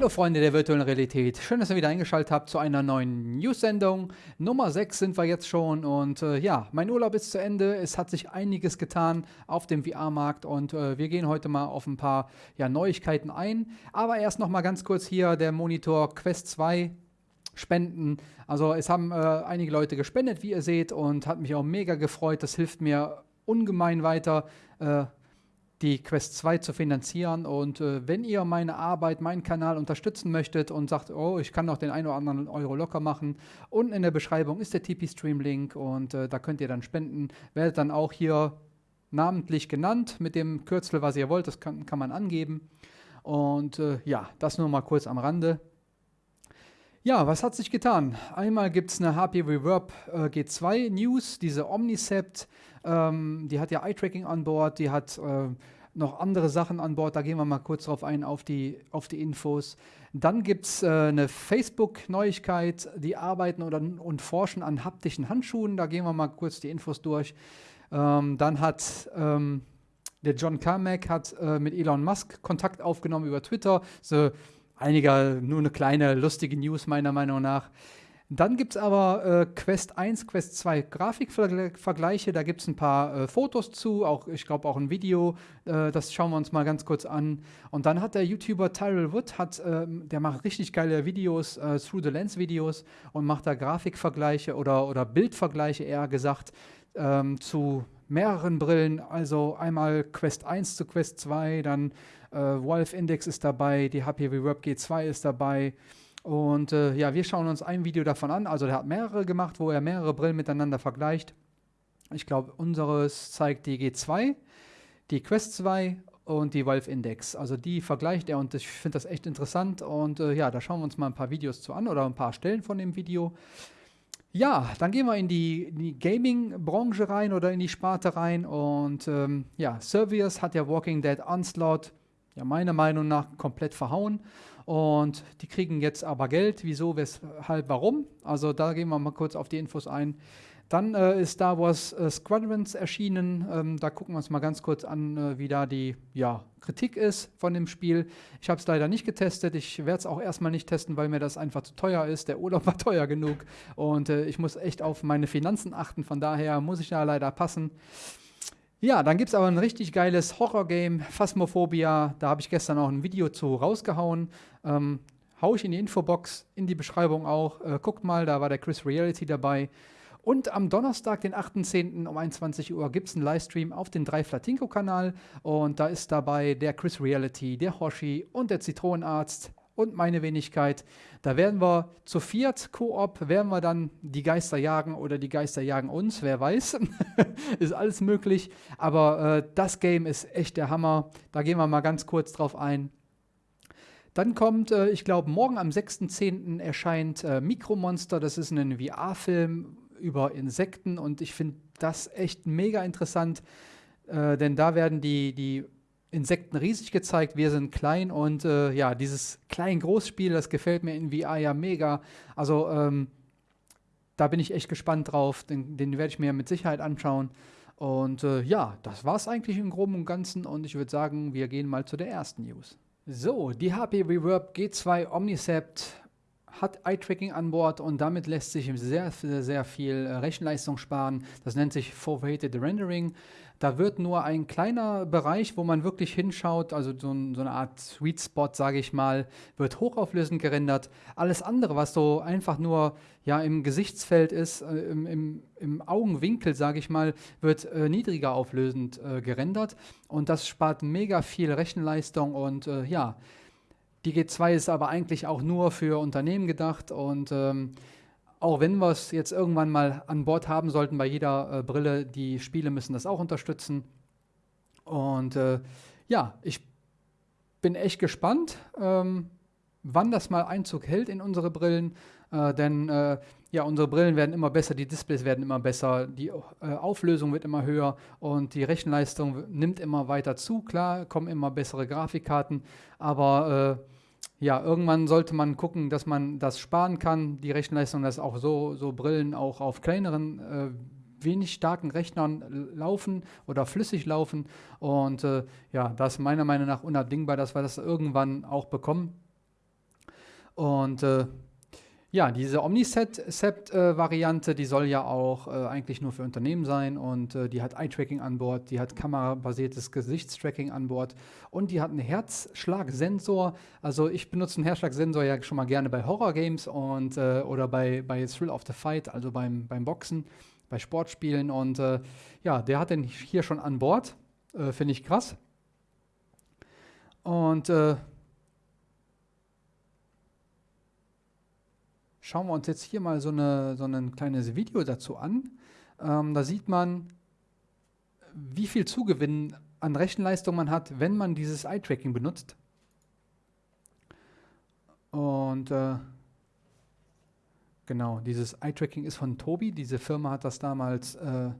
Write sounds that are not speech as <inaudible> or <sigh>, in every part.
Hallo Freunde der virtuellen Realität, schön, dass ihr wieder eingeschaltet habt zu einer neuen News-Sendung. Nummer 6 sind wir jetzt schon und äh, ja, mein Urlaub ist zu Ende, es hat sich einiges getan auf dem VR-Markt und äh, wir gehen heute mal auf ein paar ja, Neuigkeiten ein. Aber erst noch mal ganz kurz hier der Monitor Quest 2 Spenden. Also es haben äh, einige Leute gespendet, wie ihr seht und hat mich auch mega gefreut, das hilft mir ungemein weiter äh, die Quest 2 zu finanzieren. Und äh, wenn ihr meine Arbeit, meinen Kanal unterstützen möchtet und sagt, oh, ich kann noch den einen oder anderen Euro locker machen, unten in der Beschreibung ist der TP-Stream-Link und äh, da könnt ihr dann spenden. Werdet dann auch hier namentlich genannt mit dem Kürzel, was ihr wollt, das kann, kann man angeben. Und äh, ja, das nur mal kurz am Rande. Ja, was hat sich getan? Einmal gibt es eine HP Reverb äh, G2 News, diese Omnicept, ähm, die hat ja Eye-Tracking an Bord, die hat äh, noch andere Sachen an Bord, da gehen wir mal kurz drauf ein, auf die, auf die Infos. Dann gibt es äh, eine Facebook-Neuigkeit, die arbeiten oder, und forschen an haptischen Handschuhen, da gehen wir mal kurz die Infos durch. Ähm, dann hat ähm, der John Carmack hat äh, mit Elon Musk Kontakt aufgenommen über Twitter, so einiger, nur eine kleine lustige News meiner Meinung nach. Dann gibt es aber äh, Quest 1, Quest 2 Grafikvergleiche. Da gibt es ein paar äh, Fotos zu, auch ich glaube auch ein Video. Äh, das schauen wir uns mal ganz kurz an. Und dann hat der YouTuber Tyrell Wood, hat, ähm, der macht richtig geile Videos, äh, Through the Lens Videos und macht da Grafikvergleiche oder, oder Bildvergleiche eher gesagt ähm, zu mehreren Brillen. Also einmal Quest 1 zu Quest 2, dann äh, Valve Index ist dabei, die HP Reverb G2 ist dabei. Und äh, ja, wir schauen uns ein Video davon an. Also der hat mehrere gemacht, wo er mehrere Brillen miteinander vergleicht. Ich glaube, unseres zeigt die G2, die Quest 2 und die Valve Index. Also die vergleicht er und ich finde das echt interessant. Und äh, ja, da schauen wir uns mal ein paar Videos zu an oder ein paar Stellen von dem Video. Ja, dann gehen wir in die, die Gaming-Branche rein oder in die Sparte rein. Und ähm, ja, Servius hat ja Walking Dead Onslaught ja meiner Meinung nach komplett verhauen. Und die kriegen jetzt aber Geld. Wieso, weshalb, warum? Also da gehen wir mal kurz auf die Infos ein. Dann äh, ist Star Wars äh, Squadrons erschienen. Ähm, da gucken wir uns mal ganz kurz an, äh, wie da die ja, Kritik ist von dem Spiel. Ich habe es leider nicht getestet. Ich werde es auch erstmal nicht testen, weil mir das einfach zu teuer ist. Der Urlaub <laughs> war teuer genug und äh, ich muss echt auf meine Finanzen achten. Von daher muss ich da leider passen. Ja, dann gibt es aber ein richtig geiles Horror-Game, Phasmophobia. Da habe ich gestern auch ein Video zu rausgehauen. Ähm, hau ich in die Infobox, in die Beschreibung auch. Äh, guckt mal, da war der Chris Reality dabei. Und am Donnerstag, den 8.10. um 21 Uhr, gibt es einen Livestream auf dem 3 Flatinko-Kanal. Und da ist dabei der Chris Reality, der Hoshi und der Zitronenarzt und meine Wenigkeit. Da werden wir zu viert, Koop, werden wir dann die Geister jagen oder die Geister jagen uns, wer weiß. <laughs> ist alles möglich. Aber äh, das Game ist echt der Hammer. Da gehen wir mal ganz kurz drauf ein. Dann kommt, äh, ich glaube, morgen am 6.10. erscheint äh, Mikromonster. Das ist ein VR-Film über Insekten und ich finde das echt mega interessant, äh, denn da werden die, die Insekten riesig gezeigt, wir sind klein und äh, ja, dieses Klein-Groß-Spiel, das gefällt mir in VR ja mega. Also ähm, da bin ich echt gespannt drauf, den, den werde ich mir mit Sicherheit anschauen. Und äh, ja, das war es eigentlich im Groben und Ganzen und ich würde sagen, wir gehen mal zu der ersten News. So, die HP Reverb G2 Omnicept hat Eye-Tracking an Bord und damit lässt sich sehr, sehr, sehr viel äh, Rechenleistung sparen. Das nennt sich Forwarded Rendering. Da wird nur ein kleiner Bereich, wo man wirklich hinschaut, also so, ein, so eine Art Sweet Spot, sage ich mal, wird hochauflösend gerendert. Alles andere, was so einfach nur ja, im Gesichtsfeld ist, äh, im, im, im, Augenwinkel, sage ich mal, wird äh, niedriger auflösend äh, gerendert. Und das spart mega viel Rechenleistung und äh, ja, die G2 ist aber eigentlich auch nur für Unternehmen gedacht und ähm, auch wenn wir es jetzt irgendwann mal an Bord haben sollten bei jeder äh, Brille, die Spiele müssen das auch unterstützen. Und äh, ja, ich bin echt gespannt, ähm, wann das mal Einzug hält in unsere Brillen. Äh, denn äh, ja, unsere Brillen werden immer besser, die Displays werden immer besser, die äh, Auflösung wird immer höher und die Rechenleistung nimmt immer weiter zu. Klar, kommen immer bessere Grafikkarten, aber äh, ja, irgendwann sollte man gucken, dass man das sparen kann, die Rechenleistung, dass auch so, so Brillen auch auf kleineren, äh, wenig starken Rechnern laufen oder flüssig laufen. Und äh, ja, das ist meiner Meinung nach unabdingbar, dass wir das irgendwann auch bekommen. Und äh, ja, diese Omnicept-Variante, die soll ja auch äh, eigentlich nur für Unternehmen sein und äh, die hat Eye-Tracking an Bord, die hat kamerabasiertes Gesichtstracking an Bord und die hat einen Herzschlagsensor. Also ich benutze einen Herzschlagsensor ja schon mal gerne bei Horror-Games und äh, oder bei, bei Thrill of the Fight, also beim, beim Boxen, bei Sportspielen und äh, ja, der hat den hier schon an Bord. Äh, finde ich krass. Und schauen wir uns jetzt hier mal so, eine, so ein kleines Video dazu an. Ähm, da sieht man, wie viel Zugewinn an Rechenleistung man hat, wenn man dieses Eye-Tracking benutzt. Und äh, genau, dieses Eye-Tracking ist von Tobi. Diese Firma hat das damals äh,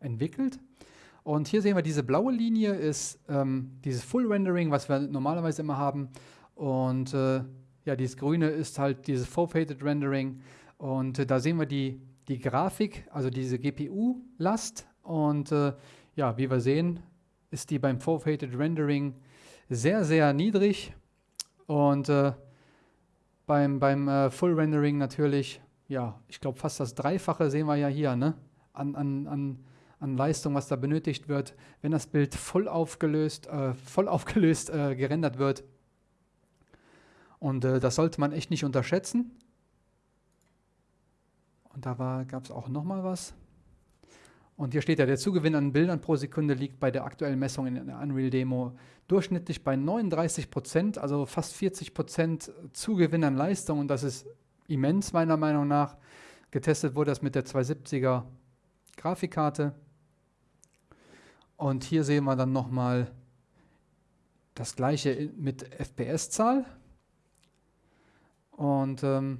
entwickelt. Und hier sehen wir, diese blaue Linie ist ähm, dieses Full Rendering, was wir normalerweise immer haben. Und äh, ja, dieses Grüne ist halt dieses Full-Faded Rendering und äh, da sehen wir die, die Grafik, also diese GPU-Last und äh, ja, wie wir sehen, ist die beim Full-Faded Rendering sehr, sehr niedrig und äh, beim, beim äh, Full Rendering natürlich, ja, ich glaube fast das Dreifache sehen wir ja hier, ne? An, an, an, an Leistung, was da benötigt wird, wenn das Bild voll aufgelöst, äh, voll <laughs> aufgelöst äh, gerendert wird. Und äh, das sollte man echt nicht unterschätzen. Und da gab es auch nochmal was. Und hier steht ja, der Zugewinn an Bildern pro Sekunde liegt bei der aktuellen Messung in der Unreal Demo durchschnittlich bei 39 Prozent, also fast 40 Prozent Zugewinn an Leistung. Und das ist immens meiner Meinung nach. Getestet wurde das mit der 270er Grafikkarte. Und hier sehen wir dann nochmal das gleiche mit FPS-Zahl. Und ähm,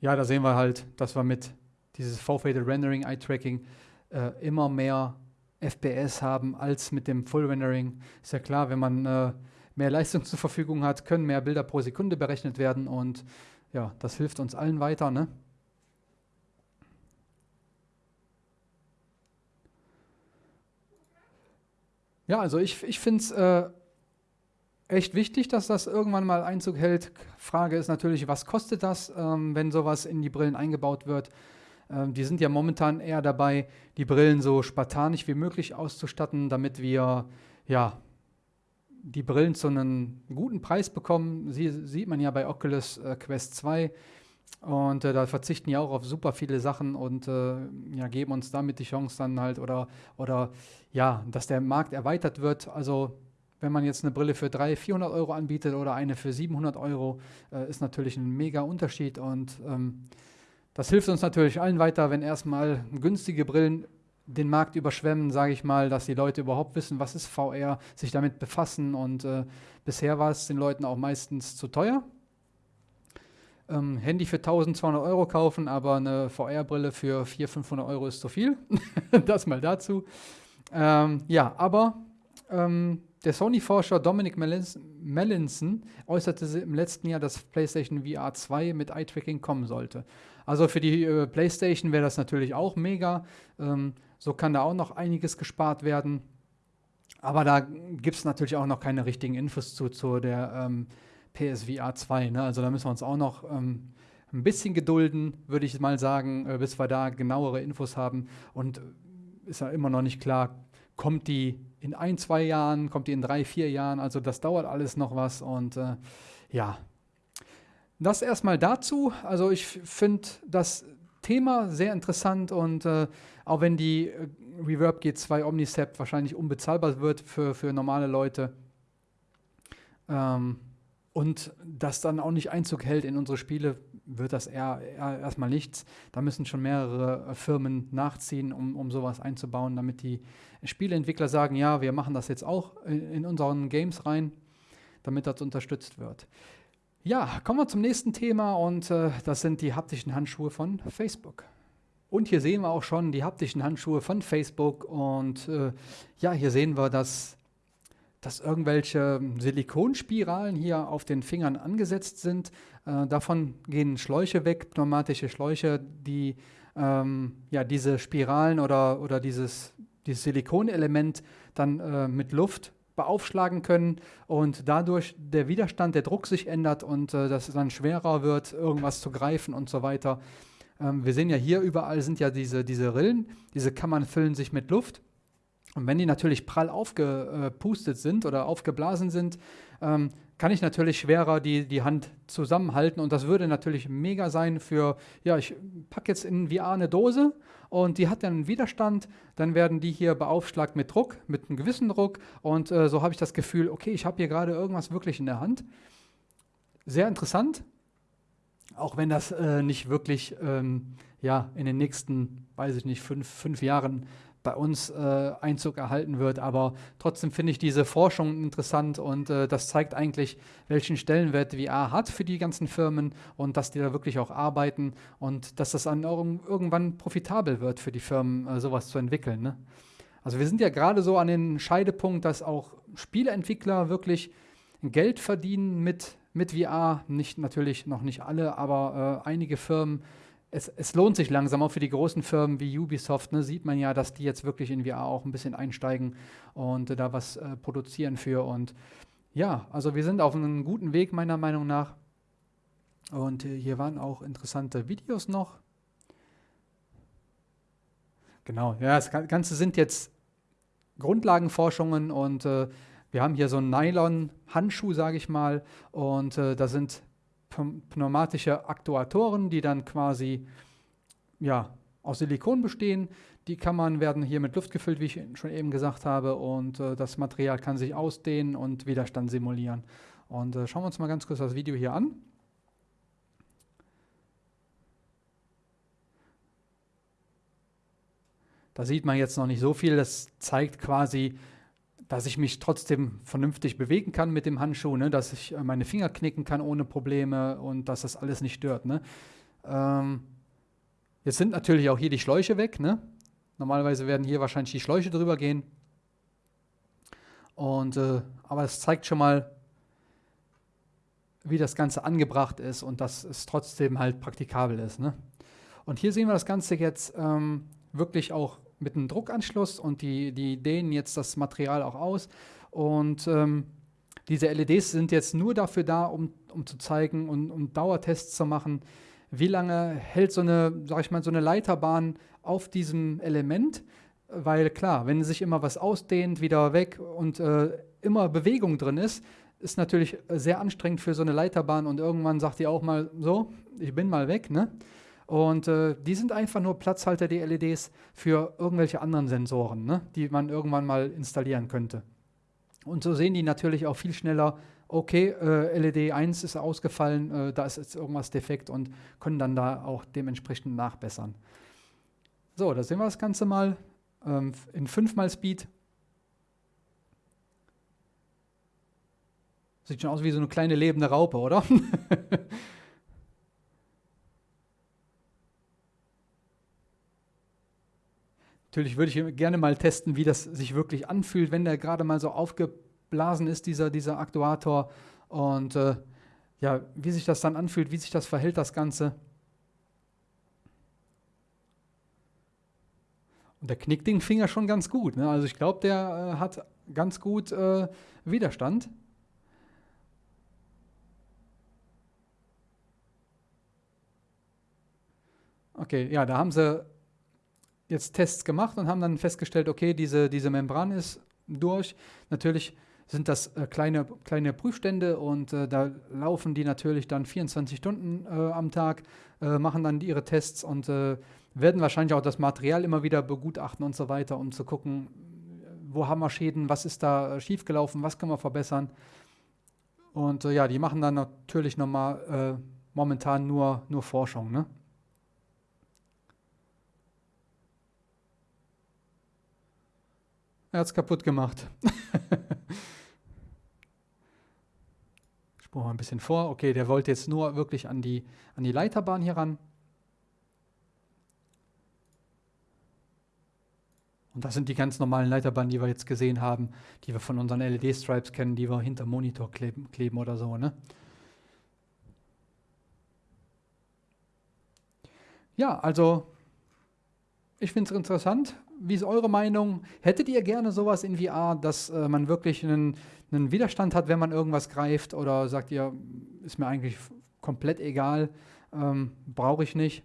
ja, da sehen wir halt, dass wir mit dieses V-Faded Rendering Eye Tracking äh, immer mehr FPS haben als mit dem Full Rendering. Ist ja klar, wenn man äh, mehr Leistung <laughs> zur Verfügung hat, können mehr Bilder pro Sekunde berechnet werden und ja, das hilft uns allen weiter. Ne? Ja, also ich, ich finde es äh, echt wichtig, dass das irgendwann mal Einzug hält. Frage ist natürlich, was kostet das, ähm, wenn sowas in die Brillen eingebaut wird? Ähm, die sind ja momentan eher dabei, die Brillen so spartanisch wie möglich auszustatten, damit wir ja, die Brillen zu einem guten Preis bekommen. Sie, sieht man ja bei Oculus äh, Quest 2. Und äh, da verzichten ja auch auf super viele Sachen und äh, ja, geben uns damit die Chance dann halt oder, oder ja, dass der Markt erweitert wird. Also wenn man jetzt eine Brille für 300, 400 Euro anbietet oder eine für 700 Euro, äh, ist natürlich ein mega Unterschied und ähm, das hilft uns natürlich allen weiter, wenn erstmal günstige Brillen den Markt überschwemmen, sage ich mal, dass die Leute überhaupt wissen, was ist VR, sich damit befassen und äh, bisher war es den Leuten auch meistens zu teuer. Ähm, Handy für 1200 Euro kaufen, aber eine VR-Brille für 400, 500 Euro ist zu viel. <laughs> das mal dazu. Ähm, ja, aber ähm, der Sony-Forscher Dominic Mellinson äußerte im letzten Jahr, dass PlayStation VR 2 mit Eye-Tracking kommen sollte. Also für die äh, PlayStation wäre das natürlich auch mega. Ähm, so kann da auch noch einiges gespart werden. Aber da gibt es natürlich auch noch keine richtigen Infos zu, zu der ähm, PSVR 2. Ne? Also da müssen wir uns auch noch ähm, ein bisschen gedulden, würde ich mal sagen, äh, bis wir da genauere Infos haben. Und äh, ist ja immer noch nicht klar, kommt die in ein, zwei Jahren, kommt die in drei, vier Jahren. Also das dauert alles noch was und äh, ja. Das erstmal dazu. Also ich finde das Thema sehr interessant und äh, auch wenn die äh, Reverb G2 Omnicept wahrscheinlich unbezahlbar wird für, für normale Leute ähm, und das dann auch nicht Einzug hält in unsere Spiele, wird das eher, eher erstmal nichts. Da müssen schon mehrere äh, Firmen nachziehen, um, um sowas einzubauen, damit die Spieleentwickler sagen, ja, wir machen das jetzt auch in, unseren Games rein, damit das unterstützt wird. Ja, kommen wir zum nächsten Thema und äh, das sind die haptischen Handschuhe von Facebook. Und hier sehen wir auch schon die haptischen Handschuhe von Facebook und äh, ja, hier sehen wir, dass dass irgendwelche Silikonspiralen hier auf den Fingern angesetzt sind. Äh, davon gehen Schläuche weg, pneumatische Schläuche, die ähm, ja, diese Spiralen oder, oder dieses, dieses Silikonelement dann äh, mit Luft beaufschlagen können und dadurch der Widerstand, der Druck sich ändert und äh, dass es dann schwerer wird, irgendwas zu greifen und so weiter. Ähm, wir sehen ja hier überall sind ja diese, diese Rillen, diese Kammern füllen sich mit Luft. Und wenn die natürlich prall aufgepustet sind oder aufgeblasen sind, ähm, kann ich natürlich schwerer die, die Hand zusammenhalten. Und das würde natürlich mega sein für, ja, ich packe jetzt in VR eine Dose und die hat dann einen Widerstand, dann werden die hier beaufschlagt mit Druck, mit einem gewissen Druck. Und äh, so habe ich das Gefühl, okay, ich habe hier gerade irgendwas wirklich in der Hand. Sehr interessant, auch wenn das äh, nicht wirklich ähm, ja, in den nächsten, weiß ich nicht, fünf, fünf Jahren bei uns äh, Einzug erhalten wird. Aber trotzdem finde ich diese Forschung interessant und äh, das zeigt eigentlich, welchen Stellenwert VR hat für die ganzen Firmen und dass die da wirklich auch arbeiten und dass das dann irgendwann profitabel wird für die Firmen, äh, sowas zu entwickeln. Ne? Also wir sind ja gerade so an den Scheidepunkt, dass auch Spieleentwickler wirklich Geld verdienen mit, mit VR. Nicht natürlich noch nicht alle, aber äh, einige Firmen es, es, lohnt sich langsam, auch für die großen Firmen wie Ubisoft, ne, sieht man ja, dass die jetzt wirklich in VR auch ein bisschen einsteigen und äh, da was äh, produzieren für. Und ja, also wir sind auf einem guten Weg, meiner Meinung nach. Und äh, hier waren auch interessante Videos noch. Genau, ja, das Ganze sind jetzt Grundlagenforschungen und äh, wir haben hier so einen Nylon-Handschuh, sage ich mal, und äh, da sind pneumatische Aktuatoren, die dann quasi ja, aus Silikon bestehen. Die Kammern werden hier mit Luft gefüllt, wie ich schon eben gesagt habe, und äh, das Material kann sich ausdehnen und Widerstand simulieren. Und äh, schauen wir uns mal ganz kurz das Video hier an. Da sieht man jetzt noch nicht so viel. Das zeigt quasi, dass ich mich trotzdem vernünftig bewegen kann mit dem Handschuh, ne? dass ich äh, meine Finger knicken kann ohne Probleme und dass das alles nicht stört. Ne? Ähm, jetzt sind natürlich auch hier die Schläuche weg. Ne? Normalerweise werden hier wahrscheinlich die Schläuche drüber gehen. Und, äh, aber es zeigt schon mal, wie das Ganze angebracht ist und dass es trotzdem halt praktikabel ist. Ne? Und hier sehen wir das Ganze jetzt ähm, wirklich auch mit einem Druckanschluss und die, die dehnen jetzt das Material auch aus. Und ähm, diese LEDs sind jetzt nur dafür da, um, um zu zeigen und um Dauertests zu machen, wie lange hält so eine, sag ich mal, so eine Leiterbahn auf diesem Element. Weil klar, wenn sich immer was ausdehnt, wieder weg und äh, immer Bewegung drin ist, ist natürlich sehr anstrengend für so eine Leiterbahn und irgendwann sagt die auch mal so, ich bin mal weg, ne? Und äh, die sind einfach nur Platzhalter, die LEDs, für irgendwelche anderen Sensoren, ne, die man irgendwann mal installieren könnte. Und so sehen die natürlich auch viel schneller, okay, äh, LED 1 ist ausgefallen, äh, da ist jetzt irgendwas defekt und können dann da auch dementsprechend nachbessern. So, da sehen wir das Ganze mal ähm, in 5 mal Speed. Sieht schon aus wie so eine kleine lebende Raupe, oder? <laughs> Natürlich würde ich gerne mal testen, wie das sich wirklich anfühlt, wenn der gerade mal so aufgeblasen ist, dieser, dieser Aktuator. Und äh, ja, wie sich das dann anfühlt, wie sich das verhält, das Ganze. Und der knickt den Finger schon ganz gut. Ne? Also ich glaube, der äh, hat ganz gut äh, Widerstand. Okay, ja, da haben sie jetzt Tests gemacht und haben dann festgestellt, okay, diese, diese Membran ist durch. Natürlich sind das äh, kleine, kleine Prüfstände und äh, da laufen die natürlich dann 24 Stunden äh, am Tag, äh, machen dann ihre Tests und äh, werden wahrscheinlich auch das Material immer wieder begutachten und so weiter, um zu gucken, wo haben wir Schäden, was ist da äh, schiefgelaufen, was können wir verbessern. Und ja, die machen dann natürlich nochmal momentan nur, nur Forschung. Ne? Er hat es kaputt gemacht. <laughs> Spur mal ein bisschen vor. Okay, der wollte jetzt nur wirklich an die, an die Leiterbahn hier ran. Und das sind die ganz normalen Leiterbahnen, die wir jetzt gesehen haben, die wir von unseren LED-Stripes kennen, die wir hinter Monitor kleben, kleben oder so. Ne? Ja, also ich finde es interessant. Wie ist eure Meinung? Hättet ihr gerne sowas in VR, dass äh, man wirklich einen, einen Widerstand hat, wenn man irgendwas greift? Oder sagt ihr, ist mir eigentlich komplett egal, ähm, brauche ich nicht?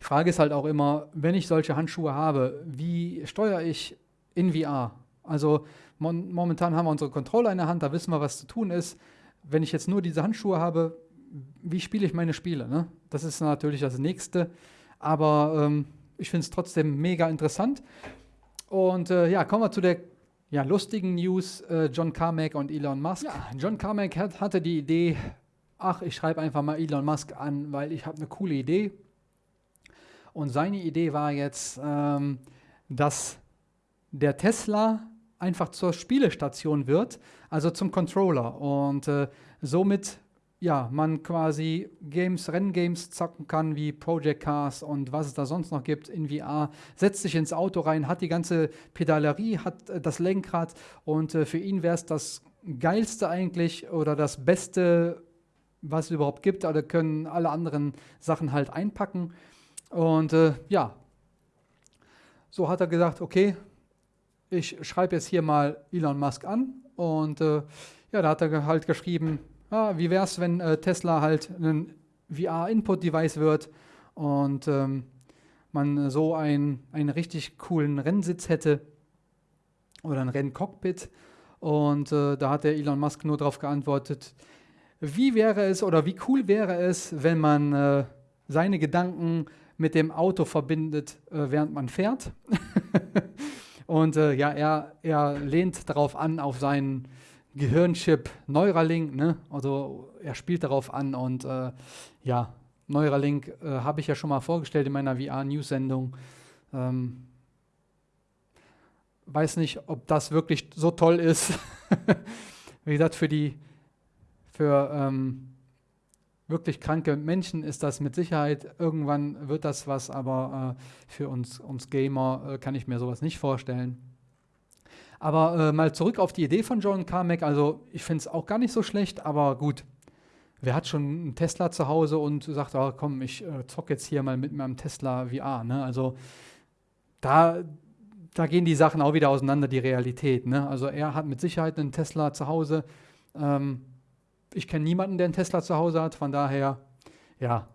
Die Frage ist halt auch immer, wenn ich solche Handschuhe habe, wie steuere ich in VR? Also mon momentan haben wir unsere Controller in der Hand, da wissen wir, was zu tun ist. Wenn ich jetzt nur diese Handschuhe habe, wie spiele ich meine Spiele? Ne? Das ist natürlich das Nächste. Aber ähm, ich finde es trotzdem mega interessant. Und äh, ja, kommen wir zu der ja, lustigen News. Äh, John Carmack und Elon Musk. Ja, John Carmack hat, hatte die Idee, ach, ich schreibe einfach mal Elon Musk an, weil ich habe eine coole Idee. Und seine Idee war jetzt, ähm, dass der Tesla einfach zur Spielestation wird, also zum Controller. Und äh, somit ja, man quasi Games, Renngames zocken kann, wie Project Cars und was es da sonst noch gibt in VR, setzt sich ins Auto rein, hat die ganze Pedalerie, hat äh, das Lenkrad und äh, für ihn wäre es das Geilste eigentlich oder das Beste, was es überhaupt gibt, oder können alle anderen Sachen halt einpacken. Und äh, ja, so hat er gesagt, okay, ich schreibe jetzt hier mal Elon Musk an und äh, ja, da hat er halt geschrieben, ah, wie wäre es, wenn äh, Tesla halt ein VR-Input-Device wird und ähm, man so ein, einen richtig coolen Rennsitz hätte oder ein Renncockpit. Und äh, da hat der Elon Musk nur darauf geantwortet, wie wäre es oder wie cool wäre es, wenn man äh, seine Gedanken mit dem Auto verbindet, äh, während man fährt. <laughs> und äh, ja, er, er lehnt darauf an, auf seinen Gehirnchip Neuralink, ne? also er spielt darauf an und äh, ja, Neuralink äh, habe ich ja schon mal vorgestellt in meiner VR-News-Sendung. Ähm, weiß nicht, ob das wirklich so toll ist. <laughs> Wie gesagt, für die für ähm, wirklich kranke Menschen ist das mit Sicherheit, irgendwann wird das was, aber äh, für uns, uns Gamer äh, kann ich mir sowas nicht vorstellen. Aber äh, mal zurück auf die Idee von John Carmack. Also ich finde es auch gar nicht so schlecht, aber gut. Wer hat schon einen Tesla zu Hause und sagt, oh, komm, ich äh, zock jetzt hier mal mit meinem Tesla VR. Ne? Also da, da gehen die Sachen auch wieder auseinander, die Realität. Ne? Also er hat mit Sicherheit einen Tesla zu Hause. Ähm, ich kenne niemanden, der einen Tesla zu Hause hat. Von daher, ja,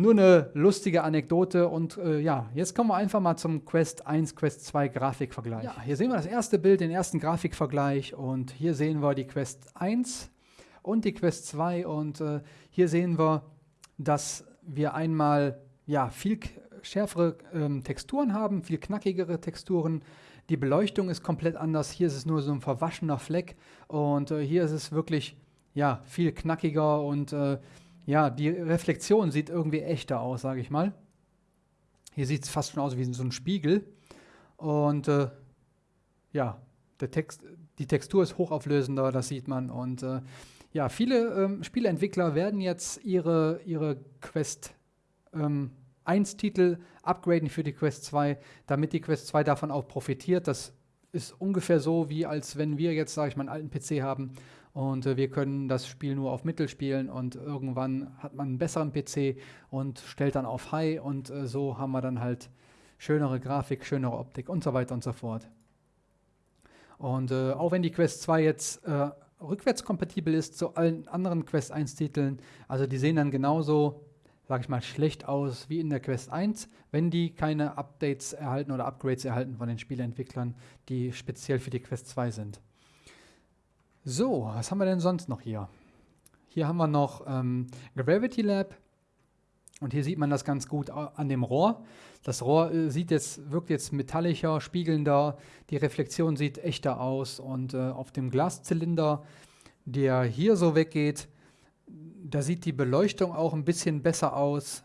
nur eine lustige Anekdote und äh, ja, jetzt kommen wir einfach mal zum Quest 1, Quest 2 Grafikvergleich. Ja, hier sehen wir das erste Bild, den ersten Grafikvergleich und hier sehen wir die Quest 1 und die Quest 2 und äh, hier sehen wir, dass wir einmal ja, viel schärfere ähm, Texturen haben, viel knackigere Texturen. Die Beleuchtung ist komplett anders. Hier ist es nur so ein verwaschener Fleck und äh, hier ist es wirklich ja, viel knackiger und äh, ja, die Reflexion sieht irgendwie echter aus, sage ich mal. Hier sieht es fast schon aus wie so ein Spiegel. Und äh, ja, der Text, die Textur ist hochauflösender, das sieht man. Und äh, ja, viele ähm, Spieleentwickler werden jetzt ihre, ihre Quest ähm, 1 Titel upgraden für die Quest 2, damit die Quest 2 davon auch profitiert. Das ist ungefähr so, wie als wenn wir jetzt, sage ich mal, einen alten PC haben und äh, wir können das Spiel nur auf Mittel spielen und irgendwann hat man einen besseren PC und stellt dann auf High und äh, so haben wir dann halt schönere Grafik, schönere Optik und so weiter und so fort. Und äh, auch wenn die Quest 2 jetzt äh, rückwärtskompatibel ist zu allen anderen Quest 1 Titeln, also die sehen dann genauso, sag ich mal, schlecht aus wie in der Quest 1, wenn die keine Updates erhalten oder Upgrades erhalten von den Spieleentwicklern, die speziell für die Quest 2 sind. So, was haben wir denn sonst noch hier? Hier haben wir noch ähm, Gravity Lab. Und hier sieht man das ganz gut an dem Rohr. Das Rohr äh, sieht jetzt, wirkt jetzt metallischer, spiegelnder. Die Reflexion sieht echter aus. Und äh, auf dem Glaszylinder, der hier so weggeht, da sieht die Beleuchtung auch ein bisschen besser aus.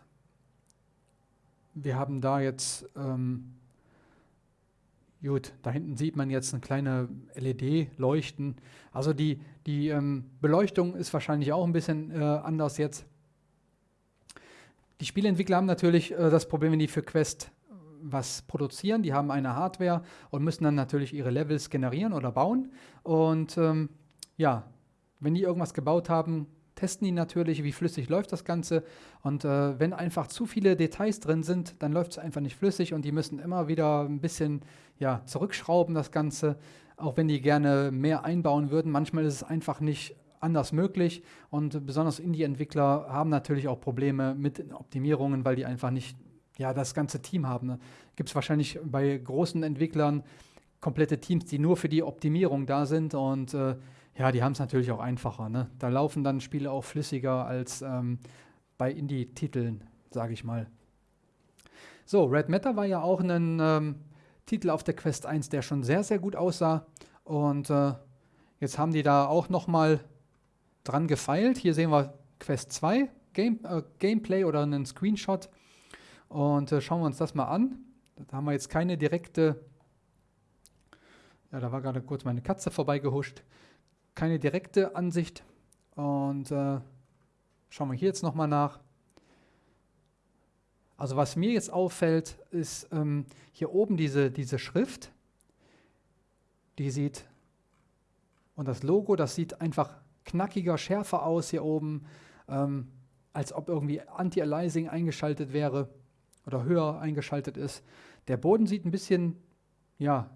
Wir haben da jetzt ähm, Gut, da hinten sieht man jetzt eine kleine LED-Leuchten. Also die, die ähm, Beleuchtung ist wahrscheinlich auch ein bisschen äh, anders jetzt. Die Spieleentwickler haben natürlich äh, das Problem, wenn die für Quest äh, was produzieren. Die haben eine Hardware und müssen dann natürlich ihre Levels generieren oder bauen. Und ähm, ja, wenn die irgendwas gebaut haben, testen die natürlich, wie flüssig läuft das Ganze. Und äh, wenn einfach zu viele Details drin sind, dann läuft es einfach nicht flüssig und die müssen immer wieder ein bisschen ja, zurückschrauben, das Ganze. Auch wenn die gerne mehr einbauen würden. Manchmal ist es einfach nicht anders möglich und besonders Indie-Entwickler haben natürlich auch Probleme mit Optimierungen, weil die einfach nicht ja, das ganze Team haben. Ne? Gibt es wahrscheinlich bei großen Entwicklern komplette Teams, die nur für die Optimierung da sind und äh, ja, die haben es natürlich auch einfacher. Ne? Da laufen dann Spiele auch flüssiger als ähm, bei Indie-Titeln, sage ich mal. So, Red Matter war ja auch ein ähm, Titel auf der Quest 1, der schon sehr, sehr gut aussah. Und äh, jetzt haben die da auch nochmal dran gefeilt. Hier sehen wir Quest 2 Game, äh, Gameplay oder einen Screenshot. Und äh, schauen wir uns das mal an. Da haben wir jetzt keine direkte, ja, da war gerade kurz meine Katze vorbeigehuscht, keine direkte Ansicht. Und äh, schauen wir hier jetzt nochmal nach. Also was mir jetzt auffällt, ist ähm, hier oben diese, diese Schrift. Die sieht, und das Logo, das sieht einfach knackiger, schärfer aus hier oben, ähm, als ob irgendwie Anti-Aliasing eingeschaltet wäre oder höher eingeschaltet ist. Der Boden sieht ein bisschen, ja,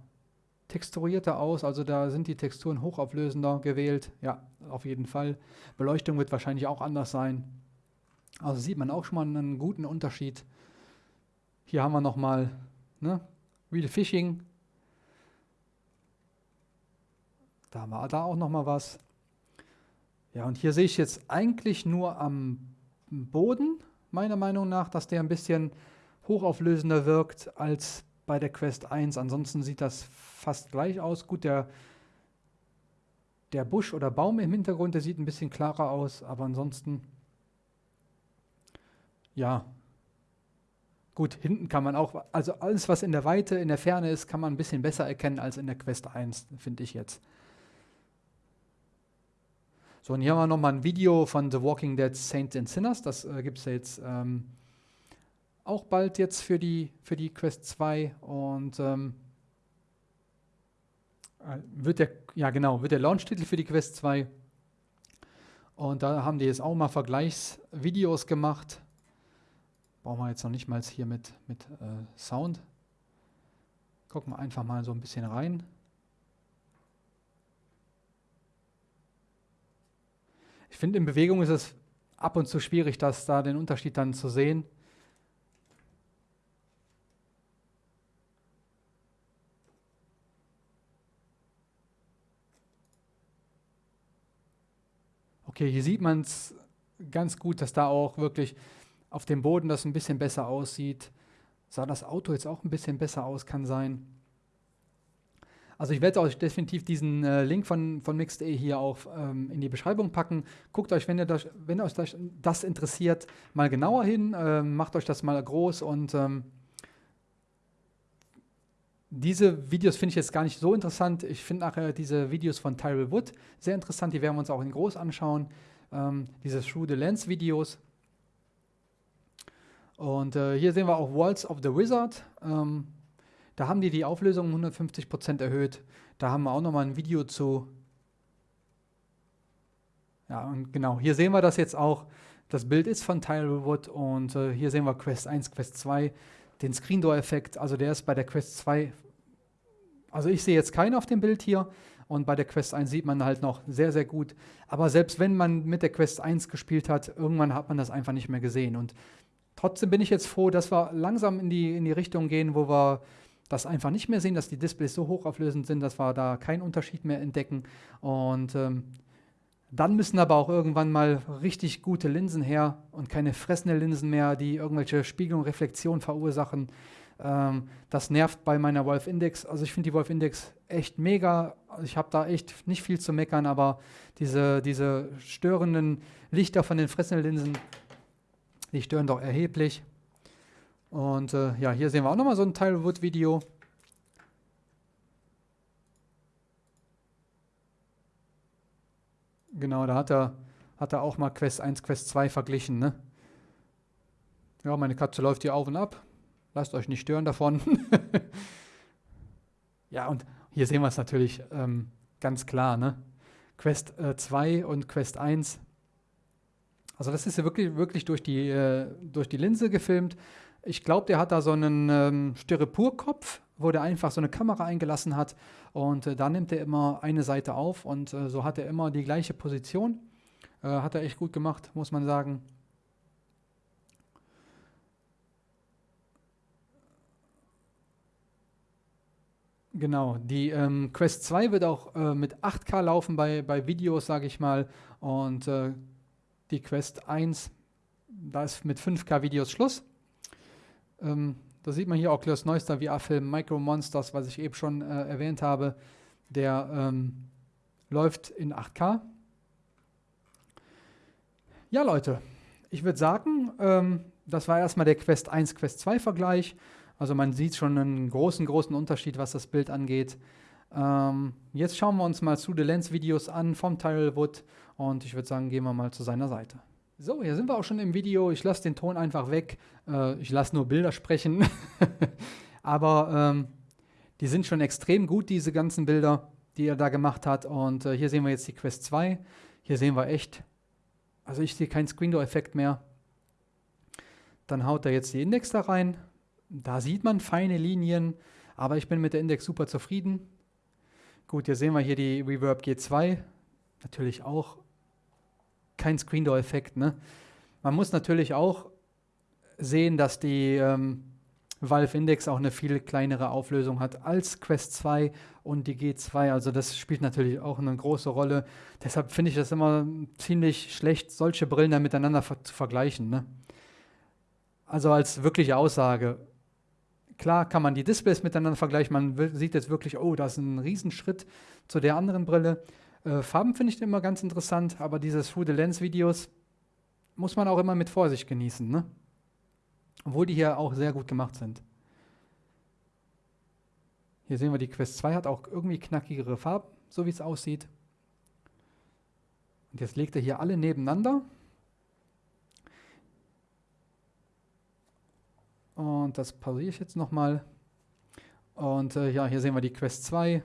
texturierter aus, also da sind die Texturen hochauflösender gewählt. Ja, auf jeden Fall. Beleuchtung wird wahrscheinlich auch anders sein. Also sieht man auch schon mal einen guten Unterschied. Hier haben wir nochmal ne, Real Fishing. Da wir da auch nochmal was. Ja, und hier sehe ich jetzt eigentlich nur am Boden, meiner Meinung nach, dass der ein bisschen hochauflösender wirkt als bei der Quest 1. Ansonsten sieht das fast gleich aus. Gut, der, der Busch oder Baum im Hintergrund, der sieht ein bisschen klarer aus, aber ansonsten, ja, gut, hinten kann man auch, also alles, was in der Weite, in der Ferne ist, kann man ein bisschen besser erkennen als in der Quest 1, finde ich jetzt. So, und hier haben wir nochmal ein Video von The Walking Dead Saints and Sinners. Das äh, gibt es ja jetzt ähm, auch bald jetzt für die, für die Quest 2 und ähm, äh, wird der, ja genau, wird der Launch-Titel für die Quest 2. Und da haben die jetzt auch mal Vergleichsvideos gemacht. Brauchen wir jetzt noch nicht mal hier mit, mit äh, Sound. Gucken wir einfach mal so ein bisschen rein. Ich finde, in Bewegung ist es ab und zu schwierig, das da den Unterschied dann zu sehen. Okay, hier sieht man es ganz gut, dass da auch wirklich auf dem Boden das ein bisschen besser aussieht. Sah das Auto jetzt auch ein bisschen besser aus, kann sein. Also ich werde euch definitiv diesen äh, Link von, von Mixed.de hier auch ähm, in die Beschreibung packen. Guckt euch, wenn, ihr das, wenn euch das, das interessiert, mal genauer hin. Ähm, macht euch das mal groß und ähm, diese Videos finde ich jetzt gar nicht so interessant. Ich finde nachher diese Videos von Tyrell Wood sehr interessant. Die werden wir uns auch in groß anschauen. Ähm, diese Through the Lens Videos. Und äh, hier sehen wir auch Walls of the Wizard. Ähm, da haben die die Auflösung um 150% erhöht. Da haben wir auch nochmal ein Video zu. Ja, und genau, hier sehen wir das jetzt auch. Das Bild ist von Tyrell Wood und äh, hier sehen wir Quest 1, Quest 2 den Screen Door Effekt, also der ist bei der Quest 2, also ich sehe jetzt keinen auf dem Bild hier und bei der Quest 1 sieht man halt noch sehr, sehr gut. Aber selbst wenn man mit der Quest 1 gespielt hat, irgendwann hat man das einfach nicht mehr gesehen. Und trotzdem bin ich jetzt froh, dass wir langsam in die, in die Richtung gehen, wo wir das einfach nicht mehr sehen, dass die Displays so hochauflösend sind, dass wir da keinen Unterschied mehr entdecken. Und ähm, dann müssen aber auch irgendwann mal richtig gute Linsen her und keine fressende Linsen mehr, die irgendwelche Spiegelung, Reflexion verursachen. Ähm, das nervt bei meiner Wolf Index. Also ich finde die Wolf Index echt mega. Ich habe da echt nicht viel zu meckern, aber diese, diese störenden Lichter von den fressenden Linsen, die stören doch erheblich. Und äh, ja, hier sehen wir auch nochmal so ein Tilewood-Video. Genau, da hat er, hat er auch mal Quest 1, Quest 2 verglichen. Ne? Ja, meine Katze läuft hier auf und ab. Lasst euch nicht stören davon. <laughs> ja, und hier sehen wir es natürlich ähm, ganz klar. Ne? Quest äh, 2 und Quest 1 Also das ist ja wirklich, wirklich durch, die, äh, durch die Linse gefilmt. Ich glaube, der hat da so einen ähm, Styroporkopf, wo der einfach so eine Kamera eingelassen hat und äh, da nimmt er immer eine Seite auf und äh, so hat er immer die gleiche Position. Äh, hat er echt gut gemacht, muss man sagen. Genau, die ähm, Quest 2 wird auch äh, mit 8K laufen bei, bei Videos, sage ich mal. Und äh, die Quest 1, da ist mit 5K Videos Schluss. Ähm, da sieht man hier auch das neueste VR-Film Micro Monsters, was ich eben schon äh, erwähnt habe. Der ähm, läuft in 8K. Ja, Leute, ich würde sagen, ähm, das war erstmal der Quest 1, Quest 2 Vergleich. Also man sieht schon einen großen, großen Unterschied, was das Bild angeht. Ähm, jetzt schauen wir uns mal zu The Lens Videos an vom Tyrell Wood und ich würde sagen, gehen wir mal zu seiner Seite. So, hier sind wir auch schon im Video. Ich lasse den Ton einfach weg. Äh, ich lasse nur Bilder sprechen. <laughs> Aber ähm, die sind schon extrem gut, diese ganzen Bilder, die er da gemacht hat. Und äh, hier sehen wir jetzt die Quest 2. Hier sehen wir echt, also ich sehe keinen Screen Door Effekt mehr. Dann haut er jetzt die Index da rein. Da sieht man feine Linien, aber ich bin mit der Index super zufrieden. Gut, hier sehen wir hier die Reverb G2. Natürlich auch kein Screen Door Effekt. Ne? Man muss natürlich auch sehen, dass die ähm, Valve Index auch eine viel kleinere Auflösung hat als Quest 2 und die G2. Also das spielt natürlich auch eine große Rolle. Deshalb finde ich das immer ziemlich schlecht, solche Brillen dann miteinander ver zu vergleichen. Ne? Also als wirkliche Aussage, Klar kann man die Displays miteinander vergleichen. Man sieht jetzt wirklich, oh, das ist ein Riesenschritt zu der anderen Brille. Äh, Farben finde ich immer ganz interessant, aber diese Through the Lens Videos muss man auch immer mit Vorsicht genießen. Ne? Obwohl die hier auch sehr gut gemacht sind. Hier sehen wir, die Quest 2 hat auch irgendwie knackigere Farben, so wie es aussieht. Und jetzt legt er hier alle nebeneinander. Und das pausiere ich jetzt nochmal. Und äh, ja, hier sehen wir die Quest 2,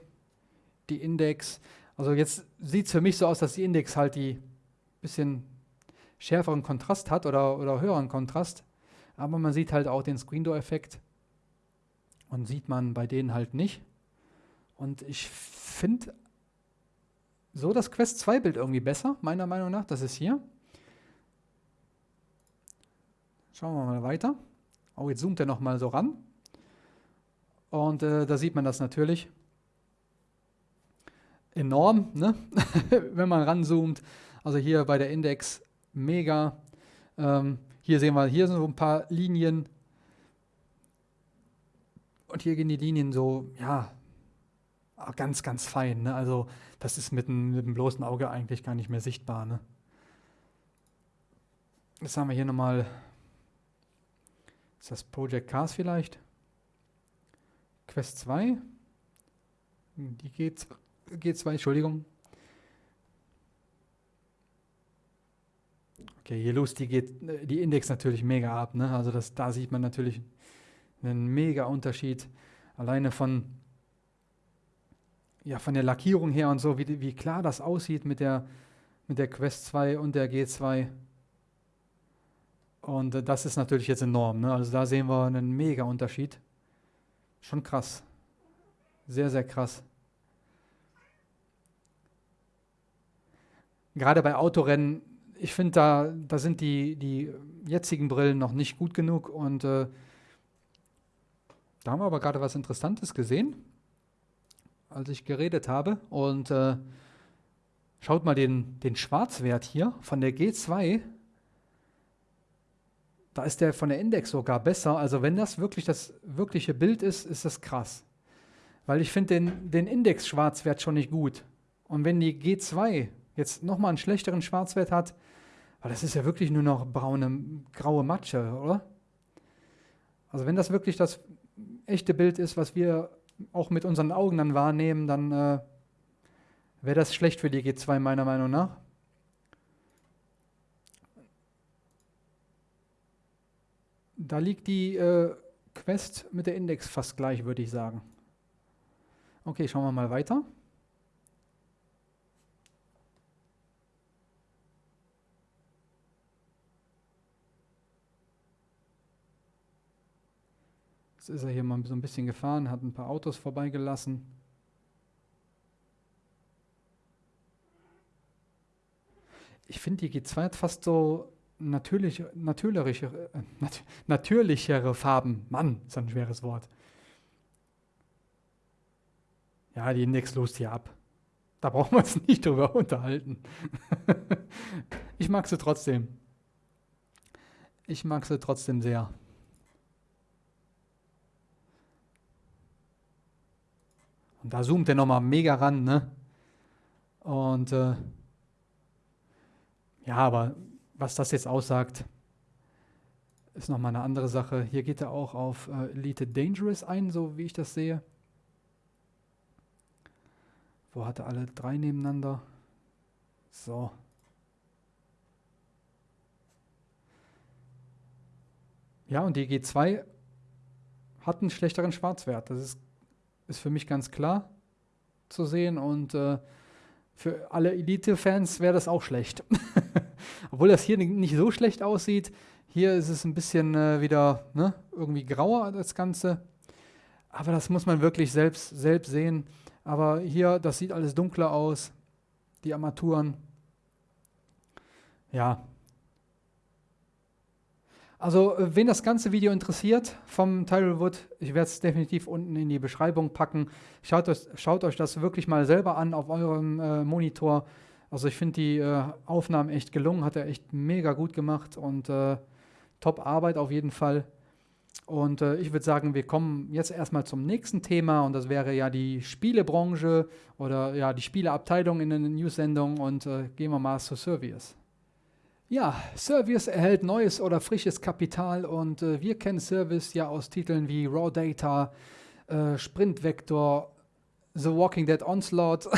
die Index. Also jetzt sieht es für mich so aus, dass die Index halt die bisschen schärferen Kontrast hat oder, oder höheren Kontrast. Aber man sieht halt auch den Screen Door Effekt. Und sieht man bei denen halt nicht. Und ich finde so das Quest 2 Bild irgendwie besser, meiner Meinung nach. Das ist hier. Schauen wir mal weiter. Oh, jetzt zoomt er nochmal so ran. Und äh, da sieht man das natürlich enorm, ne? <laughs> wenn man ranzoomt. Also hier bei der Index mega. Ähm, hier sehen wir, hier sind so ein paar Linien. Und hier gehen die Linien so, ja, ganz, ganz fein. Ne? Also das ist mit dem, mit dem bloßen Auge eigentlich gar nicht mehr sichtbar. Ne? Jetzt haben wir hier nochmal ist das Project Cars vielleicht? Quest 2? Die G2, G2 Entschuldigung. Okay, hier los die, geht, die Index natürlich mega ab. Ne? Also das, da sieht man natürlich einen mega Unterschied. Alleine von, ja, von der Lackierung her und so, wie, wie klar das aussieht mit der, mit der Quest 2 und der G2. Und äh, das ist natürlich jetzt enorm. Ne? Also da sehen wir einen mega Unterschied. Schon krass. Sehr, sehr krass. Gerade bei Autorennen, ich finde, da, da sind die, die jetzigen Brillen noch nicht gut genug. Und äh, da haben wir aber gerade was Interessantes gesehen, als ich geredet habe. Und äh, schaut mal den, den Schwarzwert hier von der G2 da ist der von der Index sogar besser. Also wenn das wirklich das wirkliche Bild ist, ist das krass. Weil ich finde den, den Index-Schwarzwert schon nicht gut. Und wenn die G2 jetzt nochmal einen schlechteren Schwarzwert hat, weil das ist ja wirklich nur noch braune, graue Matsche, oder? Also wenn das wirklich das echte Bild ist, was wir auch mit unseren Augen dann wahrnehmen, dann äh, wäre das schlecht für die G2 meiner Meinung nach. Da liegt die äh, Quest mit der Index fast gleich, würde ich sagen. Okay, schauen wir mal weiter. Jetzt ist er hier mal so ein bisschen gefahren, hat ein paar Autos vorbeigelassen. Ich finde, die G2 hat fast so natürlich, natürlichere, äh, nat natürlichere Farben. Mann, ist ein schweres Wort. Ja, die Index lost hier ab. Da brauchen wir uns <laughs> nicht drüber unterhalten. <laughs> ich mag sie trotzdem. Ich mag sie trotzdem sehr. Und da zoomt er nochmal mega ran, ne? Und äh, ja, aber was das jetzt aussagt, ist nochmal eine andere Sache. Hier geht er auch auf äh, Elite Dangerous ein, so wie ich das sehe. Wo hat er alle drei nebeneinander? So. Ja, und die G2 hat einen schlechteren Schwarzwert. Das ist, ist für mich ganz klar zu sehen. Und äh, für alle Elite-Fans wäre das auch schlecht. <laughs> Obwohl das hier nicht so schlecht aussieht. Hier ist es ein bisschen äh, wieder ne, irgendwie grauer, das Ganze. Aber das muss man wirklich selbst, selbst sehen. Aber hier, das sieht alles dunkler aus. Die Armaturen. Ja. Also, äh, wen das ganze Video interessiert vom Tyrell Wood, ich werde es definitiv unten in die Beschreibung packen. Schaut euch, schaut euch das wirklich mal selber an auf eurem äh, Monitor. Also ich finde die äh, Aufnahmen echt gelungen, hat er echt mega gut gemacht und äh, top Arbeit auf jeden Fall. Und äh, ich würde sagen, wir kommen jetzt erstmal zum nächsten Thema und das wäre ja die Spielebranche oder ja die Spieleabteilung in der News-Sendung und äh, gehen wir mal zu Servius. Ja, Service erhält neues oder frisches Kapital und äh, wir kennen Service ja aus Titeln wie Raw Data, äh, Sprint Vector, The Walking Dead Onslaught,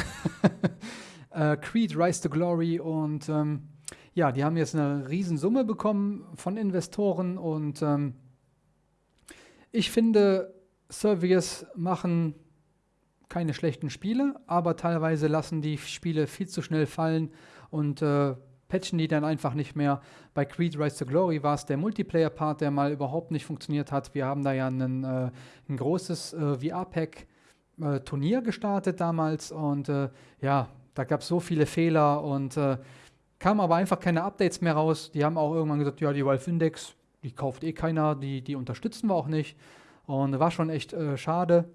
<laughs> äh, Creed Rise to Glory und ähm, ja, die haben jetzt eine Riesensumme bekommen von Investoren und ähm, ich finde, Service machen keine schlechten Spiele, aber teilweise lassen die Spiele viel zu schnell fallen und äh, patchen die dann einfach nicht mehr. Bei Creed Rise to Glory war es der Multiplayer-Part, der mal überhaupt nicht funktioniert hat. Wir haben da ja einen, äh, ein großes äh, VR-Pack-Turnier äh, gestartet damals und äh, ja, da gab es so viele Fehler und äh, kamen aber einfach keine Updates mehr raus. Die haben auch irgendwann gesagt, ja, die Valve Index, die kauft eh keiner, die, die unterstützen wir auch nicht. Und war schon echt äh, schade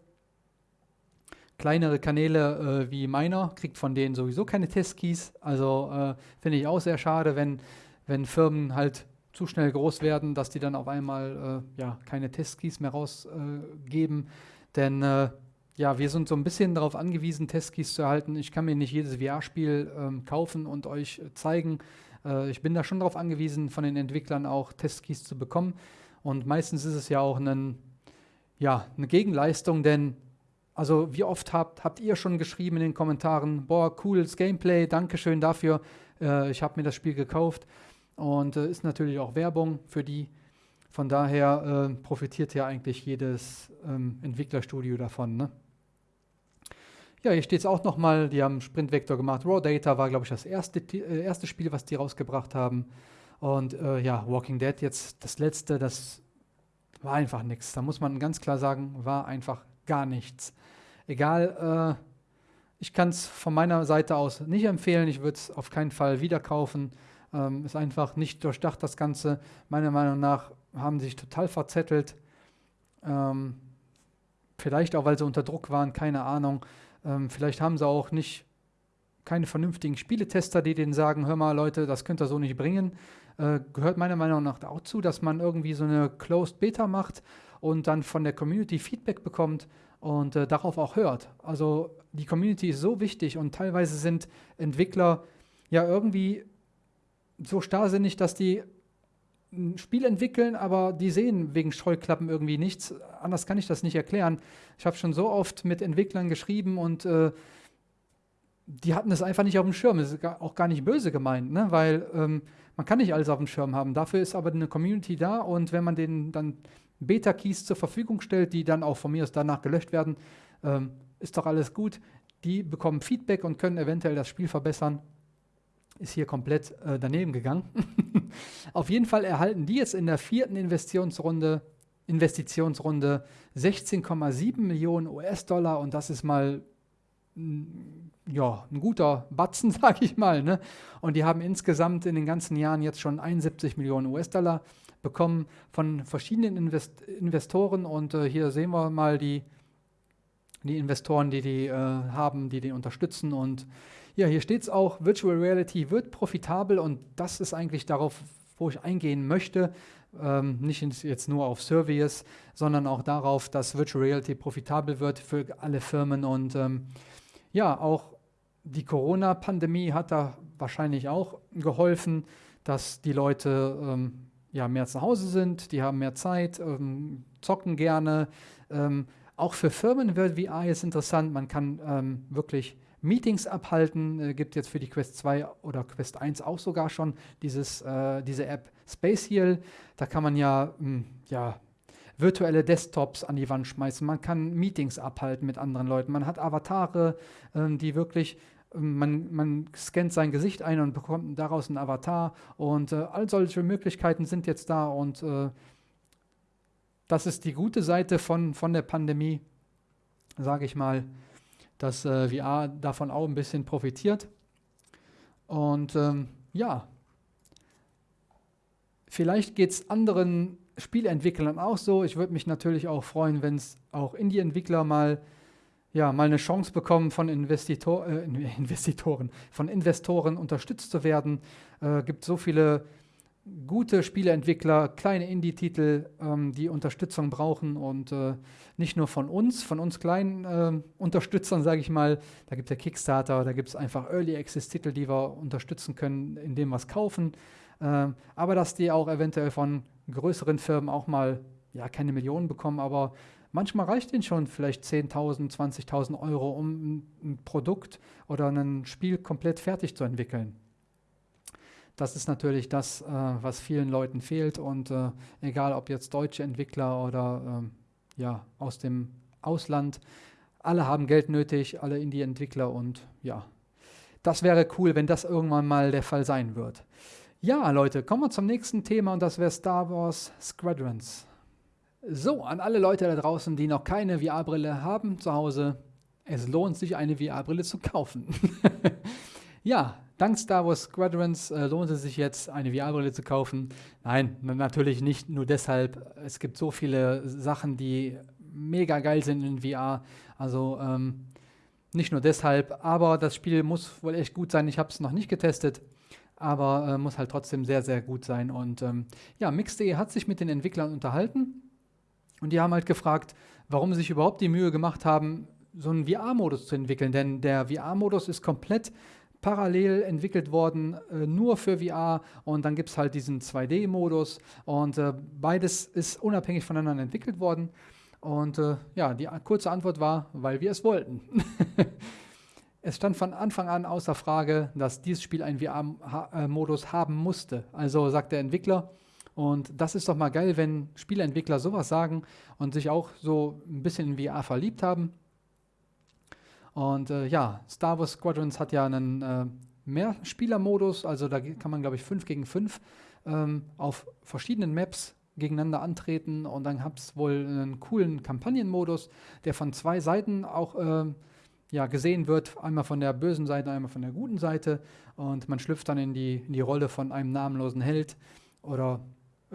kleinere Kanäle äh, wie meiner kriegt von denen sowieso keine Testkeys. Also äh, finde ich auch sehr schade, wenn, wenn Firmen halt zu schnell groß werden, dass die dann auf einmal äh, ja, keine Testkeys mehr rausgeben. Denn äh, ja, wir sind so ein bisschen darauf angewiesen, Testkeys zu erhalten. Ich kann mir nicht jedes VR-Spiel ähm, kaufen und euch zeigen. Äh, ich bin da schon darauf angewiesen, von den Entwicklern auch Testkeys zu bekommen. Und meistens ist es ja auch ein, ja, eine Gegenleistung, denn also wie oft habt, habt ihr schon geschrieben in den Kommentaren, boah, cooles Gameplay, Dankeschön dafür, äh, ich habe mir das Spiel gekauft. Und äh, ist natürlich auch Werbung für die. Von daher äh, profitiert ja eigentlich jedes ähm, Entwicklerstudio davon. Ne? Ja, hier steht es auch nochmal, die haben Sprint Vector gemacht. Raw Data war, glaube ich, das erste, äh, erste Spiel, was die rausgebracht haben. Und äh, ja, Walking Dead jetzt das letzte, das war einfach nichts. Da muss man ganz klar sagen, war einfach gar nichts. Egal, äh, ich kann es von meiner Seite aus nicht empfehlen. Ich würde es auf keinen Fall wieder kaufen. Ähm, ist einfach nicht durchdacht, das Ganze. Meiner Meinung nach haben sie sich total verzettelt. Ähm, vielleicht auch, weil sie unter Druck waren, keine Ahnung. Ähm, vielleicht haben sie auch nicht keine vernünftigen Spieletester, die denen sagen, hör mal Leute, das könnt ihr so nicht bringen. Äh, gehört meiner Meinung nach auch zu, dass man irgendwie so eine Closed Beta macht und dann von der Community Feedback bekommt und äh, darauf auch hört. Also die Community ist so wichtig und teilweise sind Entwickler ja irgendwie so starrsinnig, dass die ein Spiel entwickeln, aber die sehen wegen Scheuklappen irgendwie nichts. Anders kann ich das nicht erklären. Ich habe schon so oft mit Entwicklern geschrieben und äh, die hatten es einfach nicht auf dem Schirm. Das ist auch gar nicht böse gemeint, ne? weil ähm, man kann nicht alles auf dem Schirm haben. Dafür ist aber eine Community da und wenn man denen dann Beta-Keys zur Verfügung stellt, die dann auch von mir aus danach gelöscht werden, ähm, ist doch alles gut. Die bekommen Feedback und können eventuell das Spiel verbessern. Ist hier komplett äh, daneben gegangen. <laughs> Auf jeden Fall erhalten die jetzt in der vierten Investitionsrunde Investitionsrunde 16,7 Millionen US-Dollar und das ist mal ja, ein guter Batzen, <laughs> sage ich mal. Ne? Und die haben insgesamt in den ganzen Jahren jetzt schon 71 Millionen US-Dollar bekommen von verschiedenen Invest Investoren. Und äh, hier sehen wir mal die, die Investoren, die die äh, haben, die die unterstützen. Und ja, hier steht es auch, Virtual Reality wird profitabel und das ist eigentlich darauf, wo ich eingehen möchte. Ähm, nicht jetzt nur auf Service, sondern auch darauf, dass Virtual Reality profitabel wird für alle Firmen und ähm, ja, auch die Corona-Pandemie hat da wahrscheinlich auch geholfen, dass die Leute ähm, ja, mehr zu Hause sind, die haben mehr Zeit, ähm, zocken gerne. Ähm, auch für Firmen wird VR jetzt interessant. Man kann ähm, wirklich Meetings abhalten. Äh, gibt jetzt für die Quest 2 oder Quest 1 auch sogar schon dieses, äh, diese App Space Heal. Da kann man ja, mh, hm, ja virtuelle Desktops an die Wand schmeißen, man kann Meetings abhalten mit anderen Leuten, man hat Avatare, äh, die wirklich man, man, scannt sein Gesicht ein und bekommt daraus einen Avatar und äh, all solche Möglichkeiten sind jetzt da und äh, das ist die gute Seite von, von der Pandemie, sage ich mal, dass äh, VR davon auch ein bisschen profitiert. Und ähm, ja, vielleicht geht es anderen Spielentwicklern auch so. Ich würde mich natürlich auch freuen, wenn es auch Indie-Entwickler mal, ja, mal eine Chance bekommen, von Investitor, äh, <laughs> Investitoren, von Investoren unterstützt zu werden. Es äh, gibt so viele gute Spieleentwickler, kleine Indie-Titel, ähm, die Unterstützung brauchen und äh, nicht nur von uns, von uns kleinen äh, Unterstützern, sage ich mal. Da gibt es ja Kickstarter, da gibt es einfach Early Access-Titel, die wir unterstützen können, indem wir es kaufen. Äh, aber dass die auch eventuell von größeren Firmen auch mal, ja, keine Millionen bekommen, aber manchmal reicht ihnen schon vielleicht 10.000, 20.000 Euro, um ein, Produkt oder ein Spiel komplett fertig zu entwickeln. Das ist natürlich das, äh, was vielen Leuten fehlt und äh, egal ob jetzt deutsche Entwickler oder äh, ja, aus dem Ausland, alle haben Geld nötig, alle Indie-Entwickler und ja, das wäre cool, wenn das irgendwann mal der Fall sein wird. Ja, Leute, kommen wir zum nächsten Thema und das wäre Star Wars Squadrons. So, an alle Leute da draußen, die noch keine VR-Brille haben zu Hause, es lohnt sich, eine VR-Brille zu kaufen. <laughs> ja, dank Star Wars Squadrons äh, lohnt es sich jetzt, eine VR-Brille zu kaufen. Nein, natürlich nicht nur deshalb. Es gibt so viele Sachen, die mega geil sind in VR. Also ähm, nicht nur deshalb, aber das Spiel muss wohl echt gut sein. Ich habe es noch nicht getestet aber äh, muss halt trotzdem sehr, sehr gut sein. Und ähm, ja, Mix.de hat sich mit den Entwicklern unterhalten und die haben halt gefragt, warum sie sich überhaupt die Mühe gemacht haben, so einen VR-Modus zu entwickeln. Denn der VR-Modus ist komplett parallel entwickelt worden, äh, nur für VR und dann gibt es halt diesen 2D-Modus und äh, beides ist unabhängig voneinander entwickelt worden. Und äh, ja, die kurze Antwort war, weil wir es wollten. <laughs> Es stand von Anfang an außer Frage, dass dieses Spiel einen VR-Modus haben musste. Also sagt der Entwickler, und das ist doch mal geil, wenn Spieleentwickler sowas sagen und sich auch so ein bisschen in VR verliebt haben. Und äh, ja, Star Wars Squadrons hat ja einen äh, Mehrspieler-Modus, also da kann man, glaube ich, 5 gegen 5 ähm, auf verschiedenen Maps gegeneinander antreten und dann hat es wohl einen coolen Kampagnenmodus, der von zwei Seiten auch äh, ja, gesehen wird, einmal von der bösen Seite, einmal von der guten Seite. Und man schlüpft dann in die, in die Rolle von einem namenlosen Held oder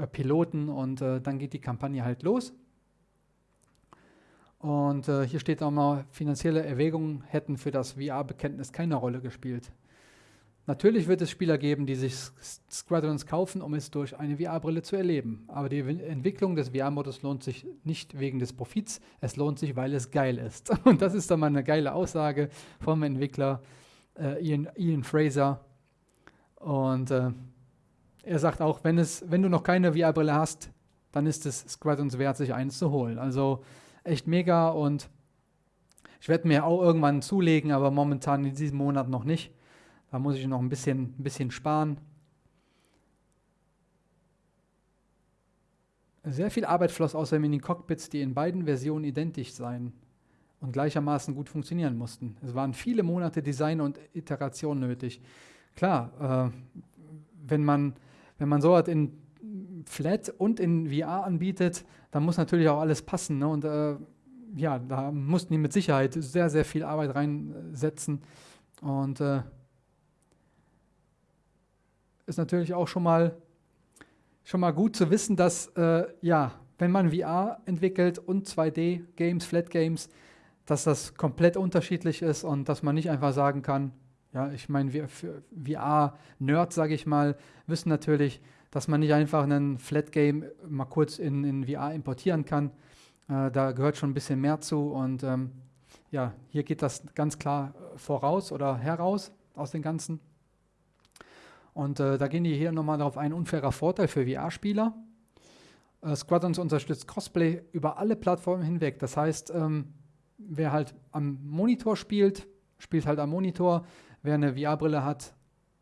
Piloten und äh, dann geht die Kampagne halt los. Und äh, hier steht auch mal, finanzielle Erwägungen hätten für das VR-Bekenntnis keine Rolle gespielt. Natürlich wird es Spieler geben, die sich Squadrons kaufen, um es durch eine VR-Brille zu erleben. Aber die Entwicklung des VR-Modus lohnt sich nicht wegen des Profits, es lohnt sich, weil es geil ist. <laughs> Und das ist dann mal eine geile Aussage vom Entwickler äh, Ian, Ian, Fraser. Und äh, er sagt auch, wenn, es, wenn du noch keine VR-Brille hast, dann ist es Squadrons wert, sich eins zu holen. Also echt mega und ich werde mir auch irgendwann zulegen, aber momentan in diesem Monat noch nicht. Da muss ich noch ein bisschen, ein bisschen sparen. Sehr viel Arbeit floss außerdem in die Cockpits, die in beiden Versionen identisch seien und gleichermaßen gut funktionieren mussten. Es waren viele Monate Design und Iteration nötig. Klar, äh, wenn, man, wenn man so hat in flat und in VR anbietet, dann muss natürlich auch alles passen. Ne? Und äh, ja, da mussten die mit Sicherheit sehr, sehr viel Arbeit reinsetzen. Und äh, ist natürlich auch schon mal, schon mal gut zu wissen, dass, äh, ja, wenn man VR entwickelt und 2D-Games, Flat-Games, dass das komplett unterschiedlich ist und dass man nicht einfach sagen kann, ja, ich meine, wir VR-Nerds, sage ich mal, wissen natürlich, dass man nicht einfach einen Flat-Game mal kurz in, in VR importieren kann. Äh, da gehört schon ein bisschen mehr zu und ähm, ja, hier geht das ganz klar voraus oder heraus aus den Ganzen. Und äh, da gehen die hier nochmal darauf ein, unfairer Vorteil für VR-Spieler. Äh, Squadrons unterstützt Cosplay über alle Plattformen hinweg. Das heißt, ähm, wer halt am Monitor spielt, spielt halt am Monitor. Wer eine VR-Brille hat,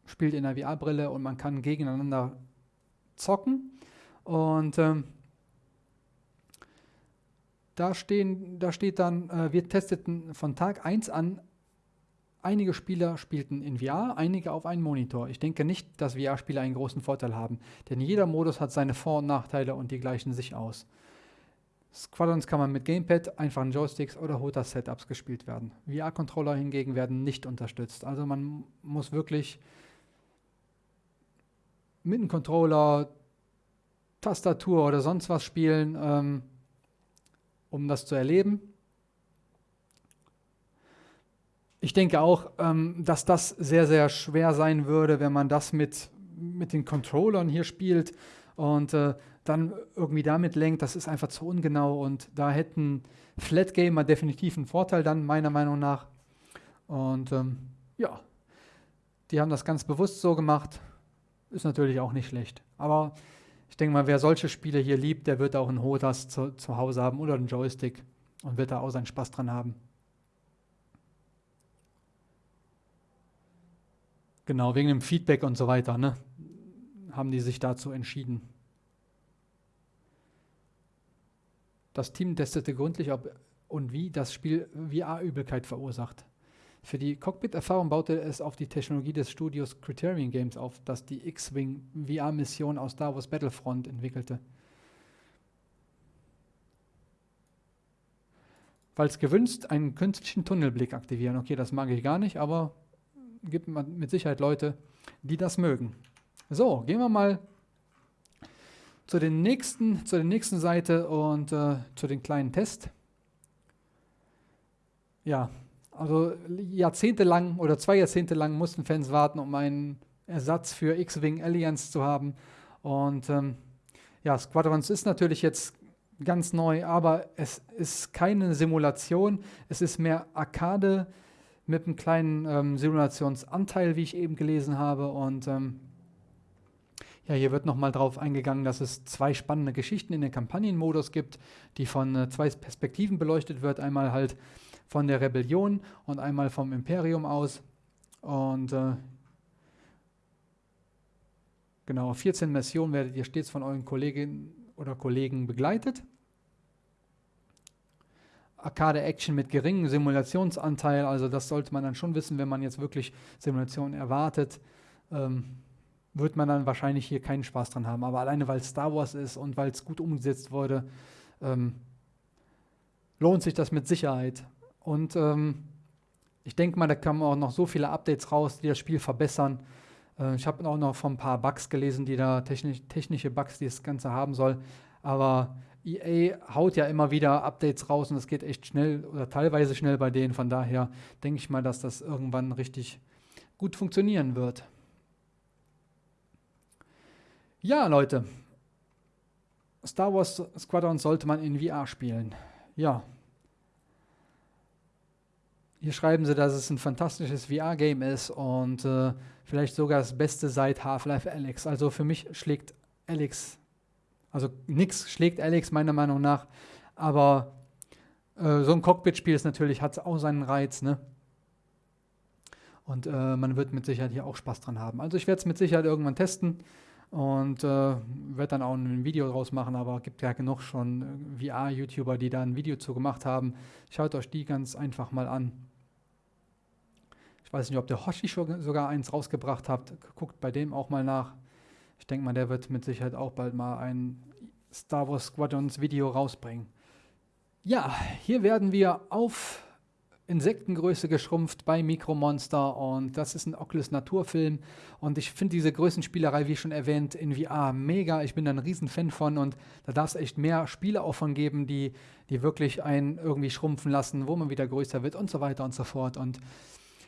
spielt in der VR-Brille und man kann gegeneinander zocken. Und ähm, da, stehen, da steht dann, äh, wir testeten von Tag 1 an, einige Spieler spielten in VR, einige auf einen Monitor. Ich denke nicht, dass VR-Spieler einen großen Vorteil haben, denn jeder Modus hat seine Vor- und Nachteile und die gleichen sich aus. Squadrons kann man mit Gamepad, einfachen Joysticks oder HOTAS-Setups gespielt werden. VR-Controller hingegen werden nicht unterstützt. Also man muss wirklich mit einem Controller, Tastatur oder sonst was spielen. Ähm, um das zu erleben. Ich denke auch, ähm, dass das sehr, sehr schwer sein würde, wenn man das mit, mit den Controllern hier spielt und äh, dann irgendwie damit lenkt. Das ist einfach zu ungenau und da hätten Flat Gamer definitiv einen Vorteil dann, meiner Meinung nach. Und ähm, ja, die haben das ganz bewusst so gemacht. Ist natürlich auch nicht schlecht. Aber ich denke mal, wer solche Spiele hier liebt, der wird auch einen HOTAS zu, zu Hause haben oder einen Joystick und wird da auch seinen Spaß dran haben. Genau, wegen dem Feedback und so weiter, ne, haben die sich dazu entschieden. Das Team testete gründlich, ob und wie das Spiel VR-Übelkeit verursacht. Für die Cockpit-Erfahrung baute es auf die Technologie des Studios Criterion Games auf, das die X-Wing VR-Mission aus Star Wars Battlefront entwickelte. Falls gewünscht, einen künstlichen Tunnelblick aktivieren. Okay, das mag ich gar nicht, aber gibt mit Sicherheit Leute, die das mögen. So, gehen wir mal zu, den nächsten, zu der nächsten Seite und äh, zu den kleinen Test. Ja, also jahrzehntelang oder zwei Jahrzehnte lang mussten Fans warten, um einen Ersatz für X-Wing Alliance zu haben. Und ähm, ja, Squadrons ist natürlich jetzt ganz neu, aber es ist keine Simulation. Es ist mehr Arcade mit einem kleinen ähm, Simulationsanteil, wie ich eben gelesen habe. Und ähm, ja, hier wird nochmal drauf eingegangen, dass es zwei spannende Geschichten in den Kampagnenmodus gibt, die von äh, zwei Perspektiven beleuchtet wird. Einmal halt von der Rebellion und einmal vom Imperium aus. Und äh, genau, 14 Missionen werdet ihr stets von euren Kolleginnen oder Kollegen begleitet. Arcade-Action mit geringem Simulationsanteil, also das sollte man dann schon wissen, wenn man jetzt wirklich Simulationen erwartet. Ähm, wird man dann wahrscheinlich hier keinen Spaß dran haben. Aber alleine weil es Star Wars ist und weil es gut umgesetzt wurde, ähm, lohnt sich das mit Sicherheit. Und ähm, ich denke mal, da kommen auch noch so viele Updates raus, die das Spiel verbessern. Äh, ich habe auch noch von ein paar Bugs gelesen, die da technisch, technische Bugs, die das Ganze haben soll. Aber EA haut ja immer wieder Updates raus und es geht echt schnell oder teilweise schnell bei denen. Von daher denke ich mal, dass das irgendwann richtig gut funktionieren wird. Ja, Leute. Star Wars Squadron sollte man in VR spielen. Ja, hier schreiben sie, dass es ein fantastisches VR-Game ist und äh, vielleicht sogar das Beste seit Half-Life Alex. Also für mich schlägt Alex, also nichts schlägt Alex meiner Meinung nach, aber äh, so ein Cockpit-Spiel ist natürlich, hat auch seinen Reiz, ne? Und äh, man wird mit Sicherheit hier auch Spaß dran haben. Also ich werde es mit Sicherheit irgendwann testen und äh, werde dann auch ein Video draus machen, aber gibt ja genug schon äh, VR-YouTuber, die da ein Video zu gemacht haben. Schaut euch die ganz einfach mal an. Ich weiß nicht, ob der Hoshi sogar eins rausgebracht hat. Guckt bei dem auch mal nach. ich denke mal, der wird mit Sicherheit auch bald mal ein Star Wars Squadrons Video rausbringen. Ja, hier werden wir auf Insektengröße geschrumpft bei Mikromonster und das ist ein Oculus Naturfilm und ich finde diese Größenspielerei, wie schon erwähnt, in VR mega. Ich bin da ein Riesenfan von und da darf es echt mehr Spiele auch von geben, die, die wirklich einen irgendwie schrumpfen lassen, wo man wieder größer wird und so weiter und so fort und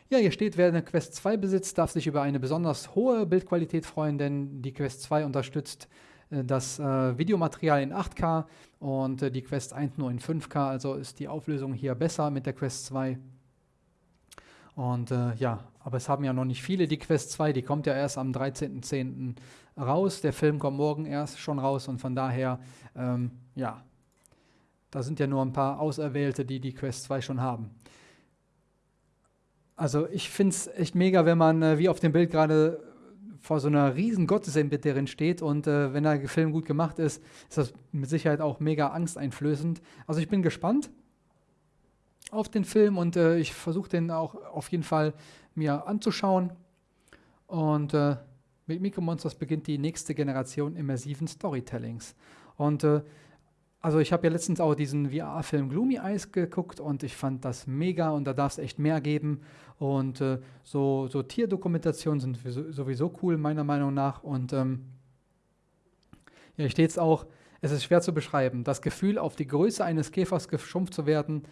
ja, hier steht, wer eine Quest 2 besitzt, darf sich über eine besonders hohe Bildqualität freuen, denn die Quest 2 unterstützt das äh, Videomaterial in 8K und äh, die Quest 1 nur in 5K, also ist die Auflösung hier besser mit der Quest 2. Und äh, ja, aber es haben ja noch nicht viele die Quest 2, die kommt ja erst am 13.10. raus. Der Film kommt morgen erst schon raus und von daher, ähm, ja, da sind ja nur ein paar Auserwählte, die die Quest 2 schon haben. Also ich finde es echt mega, wenn man, äh, wie auf dem Bild gerade, vor so einer riesen Gottesanbeterin steht und äh, wenn der Film gut gemacht ist, ist das mit Sicherheit auch mega angsteinflößend. Also ich bin gespannt auf den Film und äh, ich versuche den auch auf jeden Fall mir anzuschauen. Und äh, mit Mikromonsters beginnt die nächste Generation immersiven Storytellings. Und äh, also ich habe ja letztens auch diesen VR-Film Gloomy Eyes geguckt und ich fand das mega und da darf es echt mehr geben. Und äh, so, so Tierdokumentationen sind sowieso cool, meiner Meinung nach. Und ähm, ja, hier steht es auch, es ist schwer zu beschreiben. Das Gefühl, auf die Größe eines Käfers geschrumpft zu werden,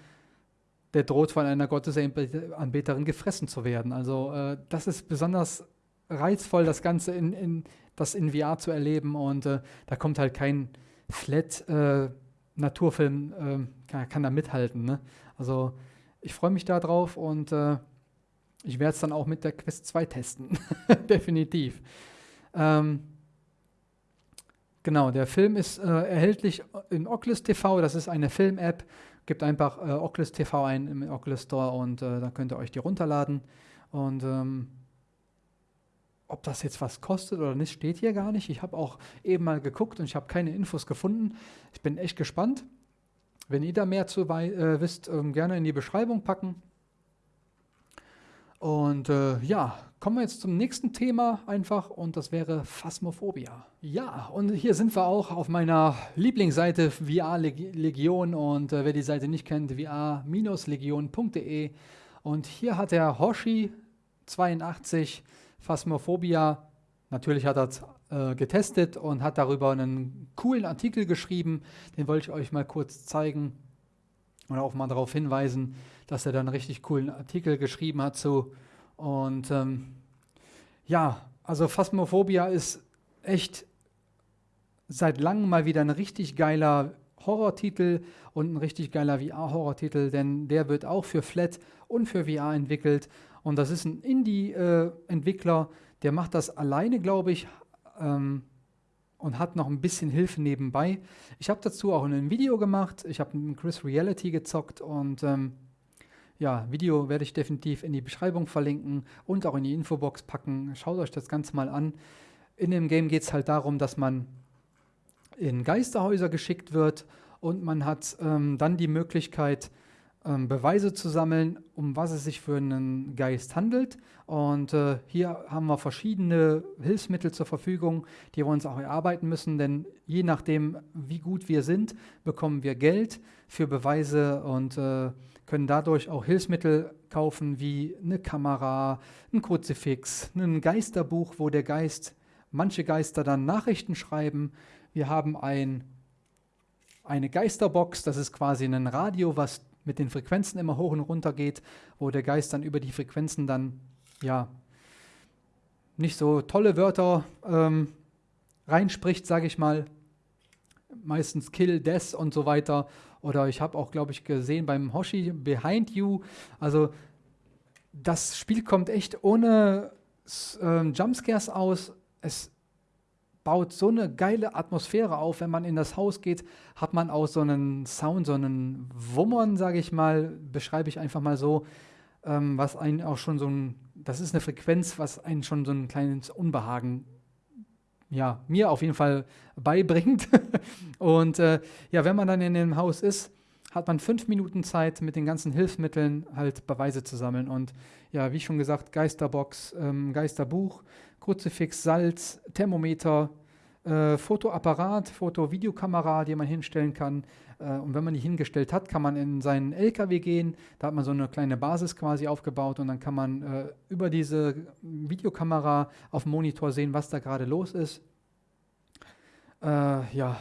der droht von einer Gottesanbeterin gefressen zu werden. Also äh, das ist besonders reizvoll, das Ganze in, in, das in VR zu erleben. Und äh, da kommt halt kein Flat äh, Naturfilm äh, kann, kann, da mithalten. Ne? Also ich freue mich da drauf und äh, ich werde es dann auch mit der Quest 2 testen. <laughs> Definitiv. Ähm, genau, der Film ist äh, erhältlich in Oculus TV. Das ist eine Film-App. Gebt einfach äh, Oculus TV ein im Oculus Store und äh, dann könnt ihr euch die runterladen. Und ähm, ob das jetzt was kostet oder nicht, steht hier gar nicht. Ich habe auch eben mal geguckt und ich habe keine Infos gefunden. Ich bin echt gespannt. Wenn ihr da mehr zu äh, wisst, ähm, gerne in die Beschreibung packen. Und äh, ja, kommen wir jetzt zum nächsten Thema einfach und das wäre Phasmophobia. Ja, und hier sind wir auch auf meiner Lieblingsseite VR Legion und äh, wer die Seite nicht kennt, vr-legion.de und hier hat der Hoshi 82 Phasmophobia. Natürlich hat er es äh, getestet und hat darüber einen coolen Artikel geschrieben. Den wollte ich euch mal kurz zeigen und auch mal darauf hinweisen, dass er da einen richtig coolen Artikel geschrieben hat zu. Und ähm, ja, also Phasmophobia ist echt seit langem mal wieder ein richtig geiler Horrortitel und ein richtig geiler VR-Horrortitel, denn der wird auch für Flat und für VR entwickelt und das ist ein Indie-Entwickler, der macht das alleine, glaube ich, ähm, und hat noch ein bisschen Hilfe nebenbei. Ich habe dazu auch ein Video gemacht. Ich habe mit Chris Reality gezockt und ähm, ja, Video werde ich definitiv in die Beschreibung verlinken und auch in die Infobox packen. Schaut euch das Ganze mal an. In dem Game geht es halt darum, dass man in Geisterhäuser geschickt wird und man hat ähm, dann die Möglichkeit, ähm, Beweise zu sammeln, um was es sich für einen Geist handelt. Und äh, hier haben wir verschiedene Hilfsmittel zur Verfügung, die wir uns auch erarbeiten müssen, denn je nachdem, wie gut wir sind, bekommen wir Geld für Beweise und äh, können dadurch auch Hilfsmittel kaufen wie eine Kamera, ein Kruzifix, ein Geisterbuch, wo der Geist, manche Geister dann Nachrichten schreiben. Wir haben ein, eine Geisterbox, das ist quasi ein Radio, was mit den Frequenzen immer hoch und runter geht, wo der Geist dann über die Frequenzen dann, ja, nicht so tolle Wörter ähm, reinspricht, sage ich mal. Meistens Kill, Death und so weiter. Oder ich habe auch, glaube ich, gesehen beim Hoshi Behind You. Also das Spiel kommt echt ohne ähm, Jumpscares aus. Es baut so eine geile Atmosphäre auf. Wenn man in das Haus geht, hat man auch so einen Sound, so einen Wummern, sage ich mal, beschreibe ich einfach mal so, ähm, was einen auch schon so ein, das ist eine Frequenz, was einen schon so ein kleines Unbehagen, ja, mir auf jeden Fall beibringt. <laughs> Und äh, ja, wenn man dann in dem Haus ist, hat man fünf Minuten Zeit, mit den ganzen Hilfsmitteln halt Beweise zu sammeln. Und ja, wie schon gesagt, Geisterbox, ähm, Geisterbuch, Kruzifix, Salz, Thermometer, äh, Fotoapparat, Foto-Videokamera, die man hinstellen kann. Äh, und wenn man die hingestellt hat, kann man in seinen LKW gehen. Da hat man so eine kleine Basis quasi aufgebaut und dann kann man äh, über diese Videokamera auf dem Monitor sehen, was da gerade los ist. Äh, ja,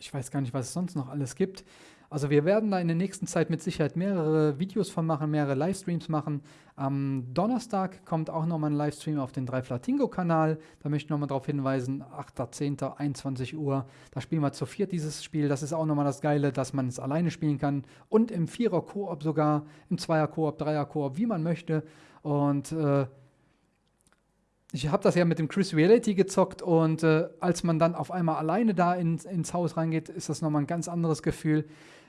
ich weiß gar nicht, was es sonst noch alles gibt. Also wir werden da in der nächsten Zeit mit Sicherheit mehrere Videos von machen, mehrere Livestreams machen. Am Donnerstag kommt auch nochmal ein Livestream auf den 3 Flatingo-Kanal. Da möchte ich nochmal darauf hinweisen, 8.10., 21 Uhr. Da spielen wir zu viert dieses Spiel. Das ist auch nochmal das Geile, dass man es alleine spielen kann. Und im Vierer-Koop sogar, im Zweier-Koop, Dreier-Koop, wie man möchte. Und äh, ich habe das ja mit dem Chris Reality gezockt und äh, als man dann auf einmal alleine da in, ins Haus reingeht, ist das nochmal ein ganz anderes Gefühl.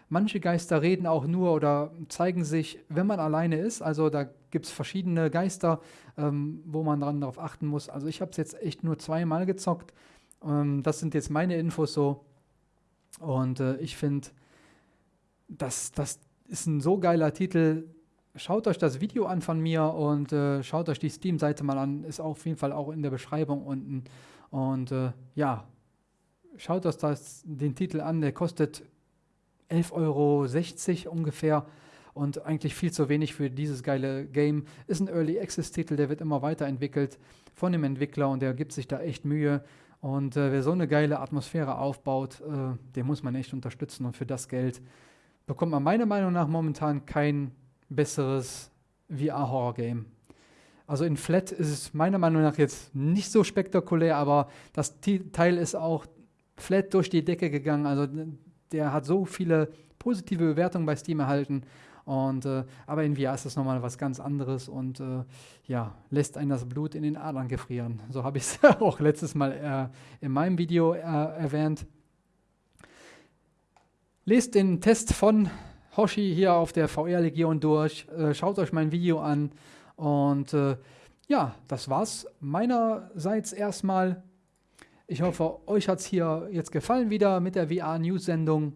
Manche Geister reden auch nur oder zeigen sich, wenn man alleine ist. Also da gibt es verschiedene Geister, ähm, wo man dran darauf achten muss. Also ich habe es jetzt echt nur zweimal gezockt. Ähm, das sind jetzt meine Infos so. Und äh, ich finde, das, das ist ein so geiler Titel. Schaut euch das Video an von mir und äh, schaut euch die Steam-Seite mal an. Ist auf jeden Fall auch in der Beschreibung unten. Und äh, ja, schaut euch das, den Titel an. Der kostet 11,60 Euro ungefähr und eigentlich viel zu wenig für dieses geile Game. Ist ein Early Access Titel, der wird immer weiterentwickelt von dem Entwickler und der gibt sich da echt Mühe. Und äh, wer so eine geile Atmosphäre aufbaut, äh, den muss man echt unterstützen. Und für das Geld bekommt man meiner Meinung nach momentan kein besseres VR-Horror-Game. Also in Flat ist es meiner Meinung nach jetzt nicht so spektakulär, aber das Teil ist auch flat durch die Decke gegangen. Also der hat so viele positive Bewertungen bei Steam erhalten. Und, äh, aber in VR ist das nochmal was ganz anderes und äh, ja, lässt einen das Blut in den Adern gefrieren. So habe ich es <laughs> auch letztes Mal äh, in meinem Video äh, erwähnt. Lest den Test von Hoshi hier auf der VR-Legion durch. Äh, schaut euch mein Video an. Und äh, ja, das war's meinerseits erstmal. Ich hoffe, euch hat es hier jetzt gefallen wieder mit der VR-News-Sendung.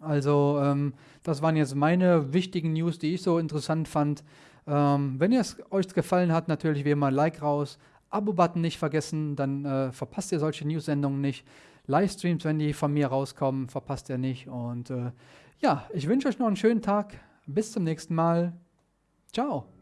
Also, ähm, das waren jetzt meine wichtigen News, die ich so interessant fand. Ähm, wenn es euch gefallen hat, natürlich wie immer Like raus. Abo-Button nicht vergessen, dann äh, verpasst ihr solche News-Sendungen nicht. Livestreams, wenn die von mir rauskommen, verpasst ihr nicht. Und äh, ja, ich wünsche euch noch einen schönen Tag. Bis zum nächsten Mal. Ciao.